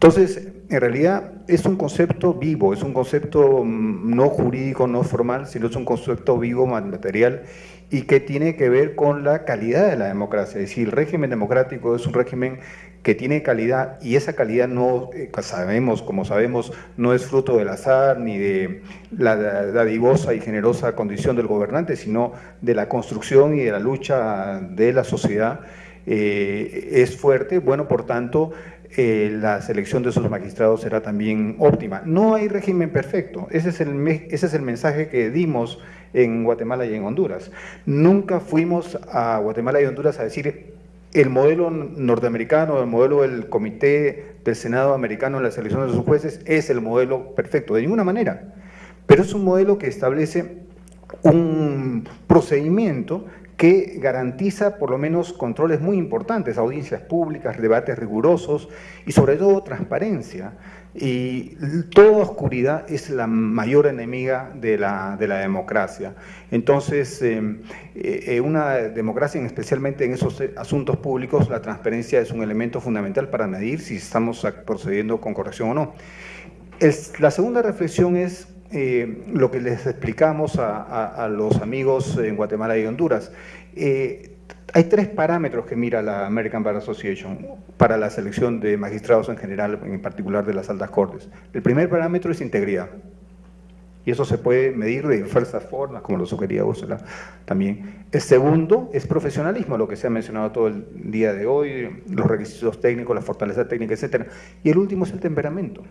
Entonces, en realidad es un concepto vivo, es un concepto mm, no jurídico, no formal, sino es un concepto vivo, material, y que tiene que ver con la calidad de la democracia. Es decir, el régimen democrático es un régimen que tiene calidad y esa calidad no, eh, sabemos, como sabemos, no es fruto del azar ni de la dadivosa y generosa condición del gobernante, sino de la construcción y de la lucha de la sociedad. Eh, es fuerte, bueno, por tanto, eh, la selección de esos magistrados será también óptima. No hay régimen perfecto, ese es, el, ese es el mensaje que dimos en Guatemala y en Honduras. Nunca fuimos a Guatemala y Honduras a decir el modelo norteamericano, el modelo del Comité del Senado americano en la selección de sus jueces es el modelo perfecto, de ninguna manera. Pero es un modelo que establece un procedimiento que garantiza por lo menos controles muy importantes, audiencias públicas, debates rigurosos y sobre todo transparencia. Y toda oscuridad es la mayor enemiga de la, democracia. Entonces, eh, eh, una democracia, especialmente en esos asuntos públicos, la transparencia es un elemento fundamental para medir si estamos procediendo con corrección o no. la segunda reflexión es eh, lo que les explicamos a, los amigos en Guatemala y Honduras. Eh, hay tres parámetros que mira la American Bar Association para la selección de magistrados en general, en particular de las altas cortes. El primer parámetro es integridad. Y eso se puede medir de diversas formas, como lo sugería Úrsula también. El segundo es profesionalismo, lo que se ha mencionado todo el día de hoy, los requisitos técnicos, la fortaleza técnica, etc. Y el último es el temperamento.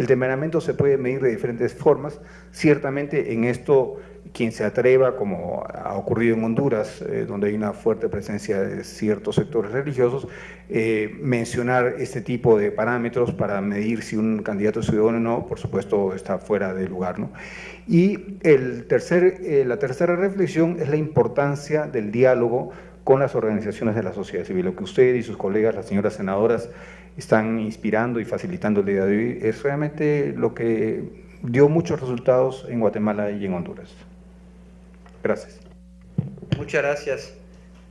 El temperamento se puede medir de diferentes formas. Ciertamente en esto, quien se atreva, como ha ocurrido en Honduras, eh, donde hay una fuerte presencia de ciertos sectores religiosos, eh, mencionar este tipo de parámetros para medir si un candidato es ciudadano o no, por supuesto está fuera de lugar. ¿no? Y el tercer, eh, la tercera reflexión es la importancia del diálogo con las organizaciones de la sociedad civil. Lo que usted y sus colegas, las señoras senadoras, están inspirando y facilitando el día de hoy, es realmente lo que dio muchos resultados en Guatemala y en Honduras. Gracias. Muchas gracias.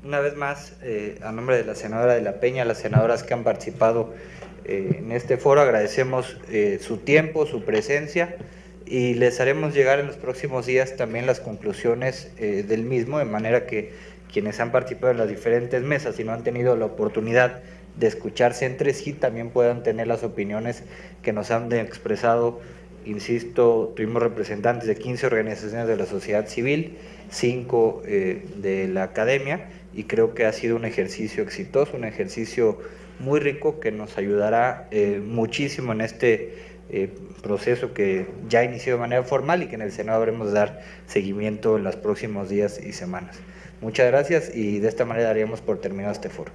Una vez más, eh, a nombre de la senadora de la Peña, las senadoras que han participado eh, en este foro, agradecemos eh, su tiempo, su presencia y les haremos llegar en los próximos días también las conclusiones eh, del mismo, de manera que quienes han participado en las diferentes mesas y no han tenido la oportunidad de escucharse entre sí también puedan tener las opiniones que nos han expresado. Insisto, tuvimos representantes de 15 organizaciones de la sociedad civil, 5 eh, de la academia y creo que ha sido un ejercicio exitoso, un ejercicio muy rico que nos ayudará eh, muchísimo en este eh, proceso que ya inició de manera formal y que en el Senado habremos dar seguimiento en los próximos días y semanas. Muchas gracias y de esta manera daríamos por terminado este foro.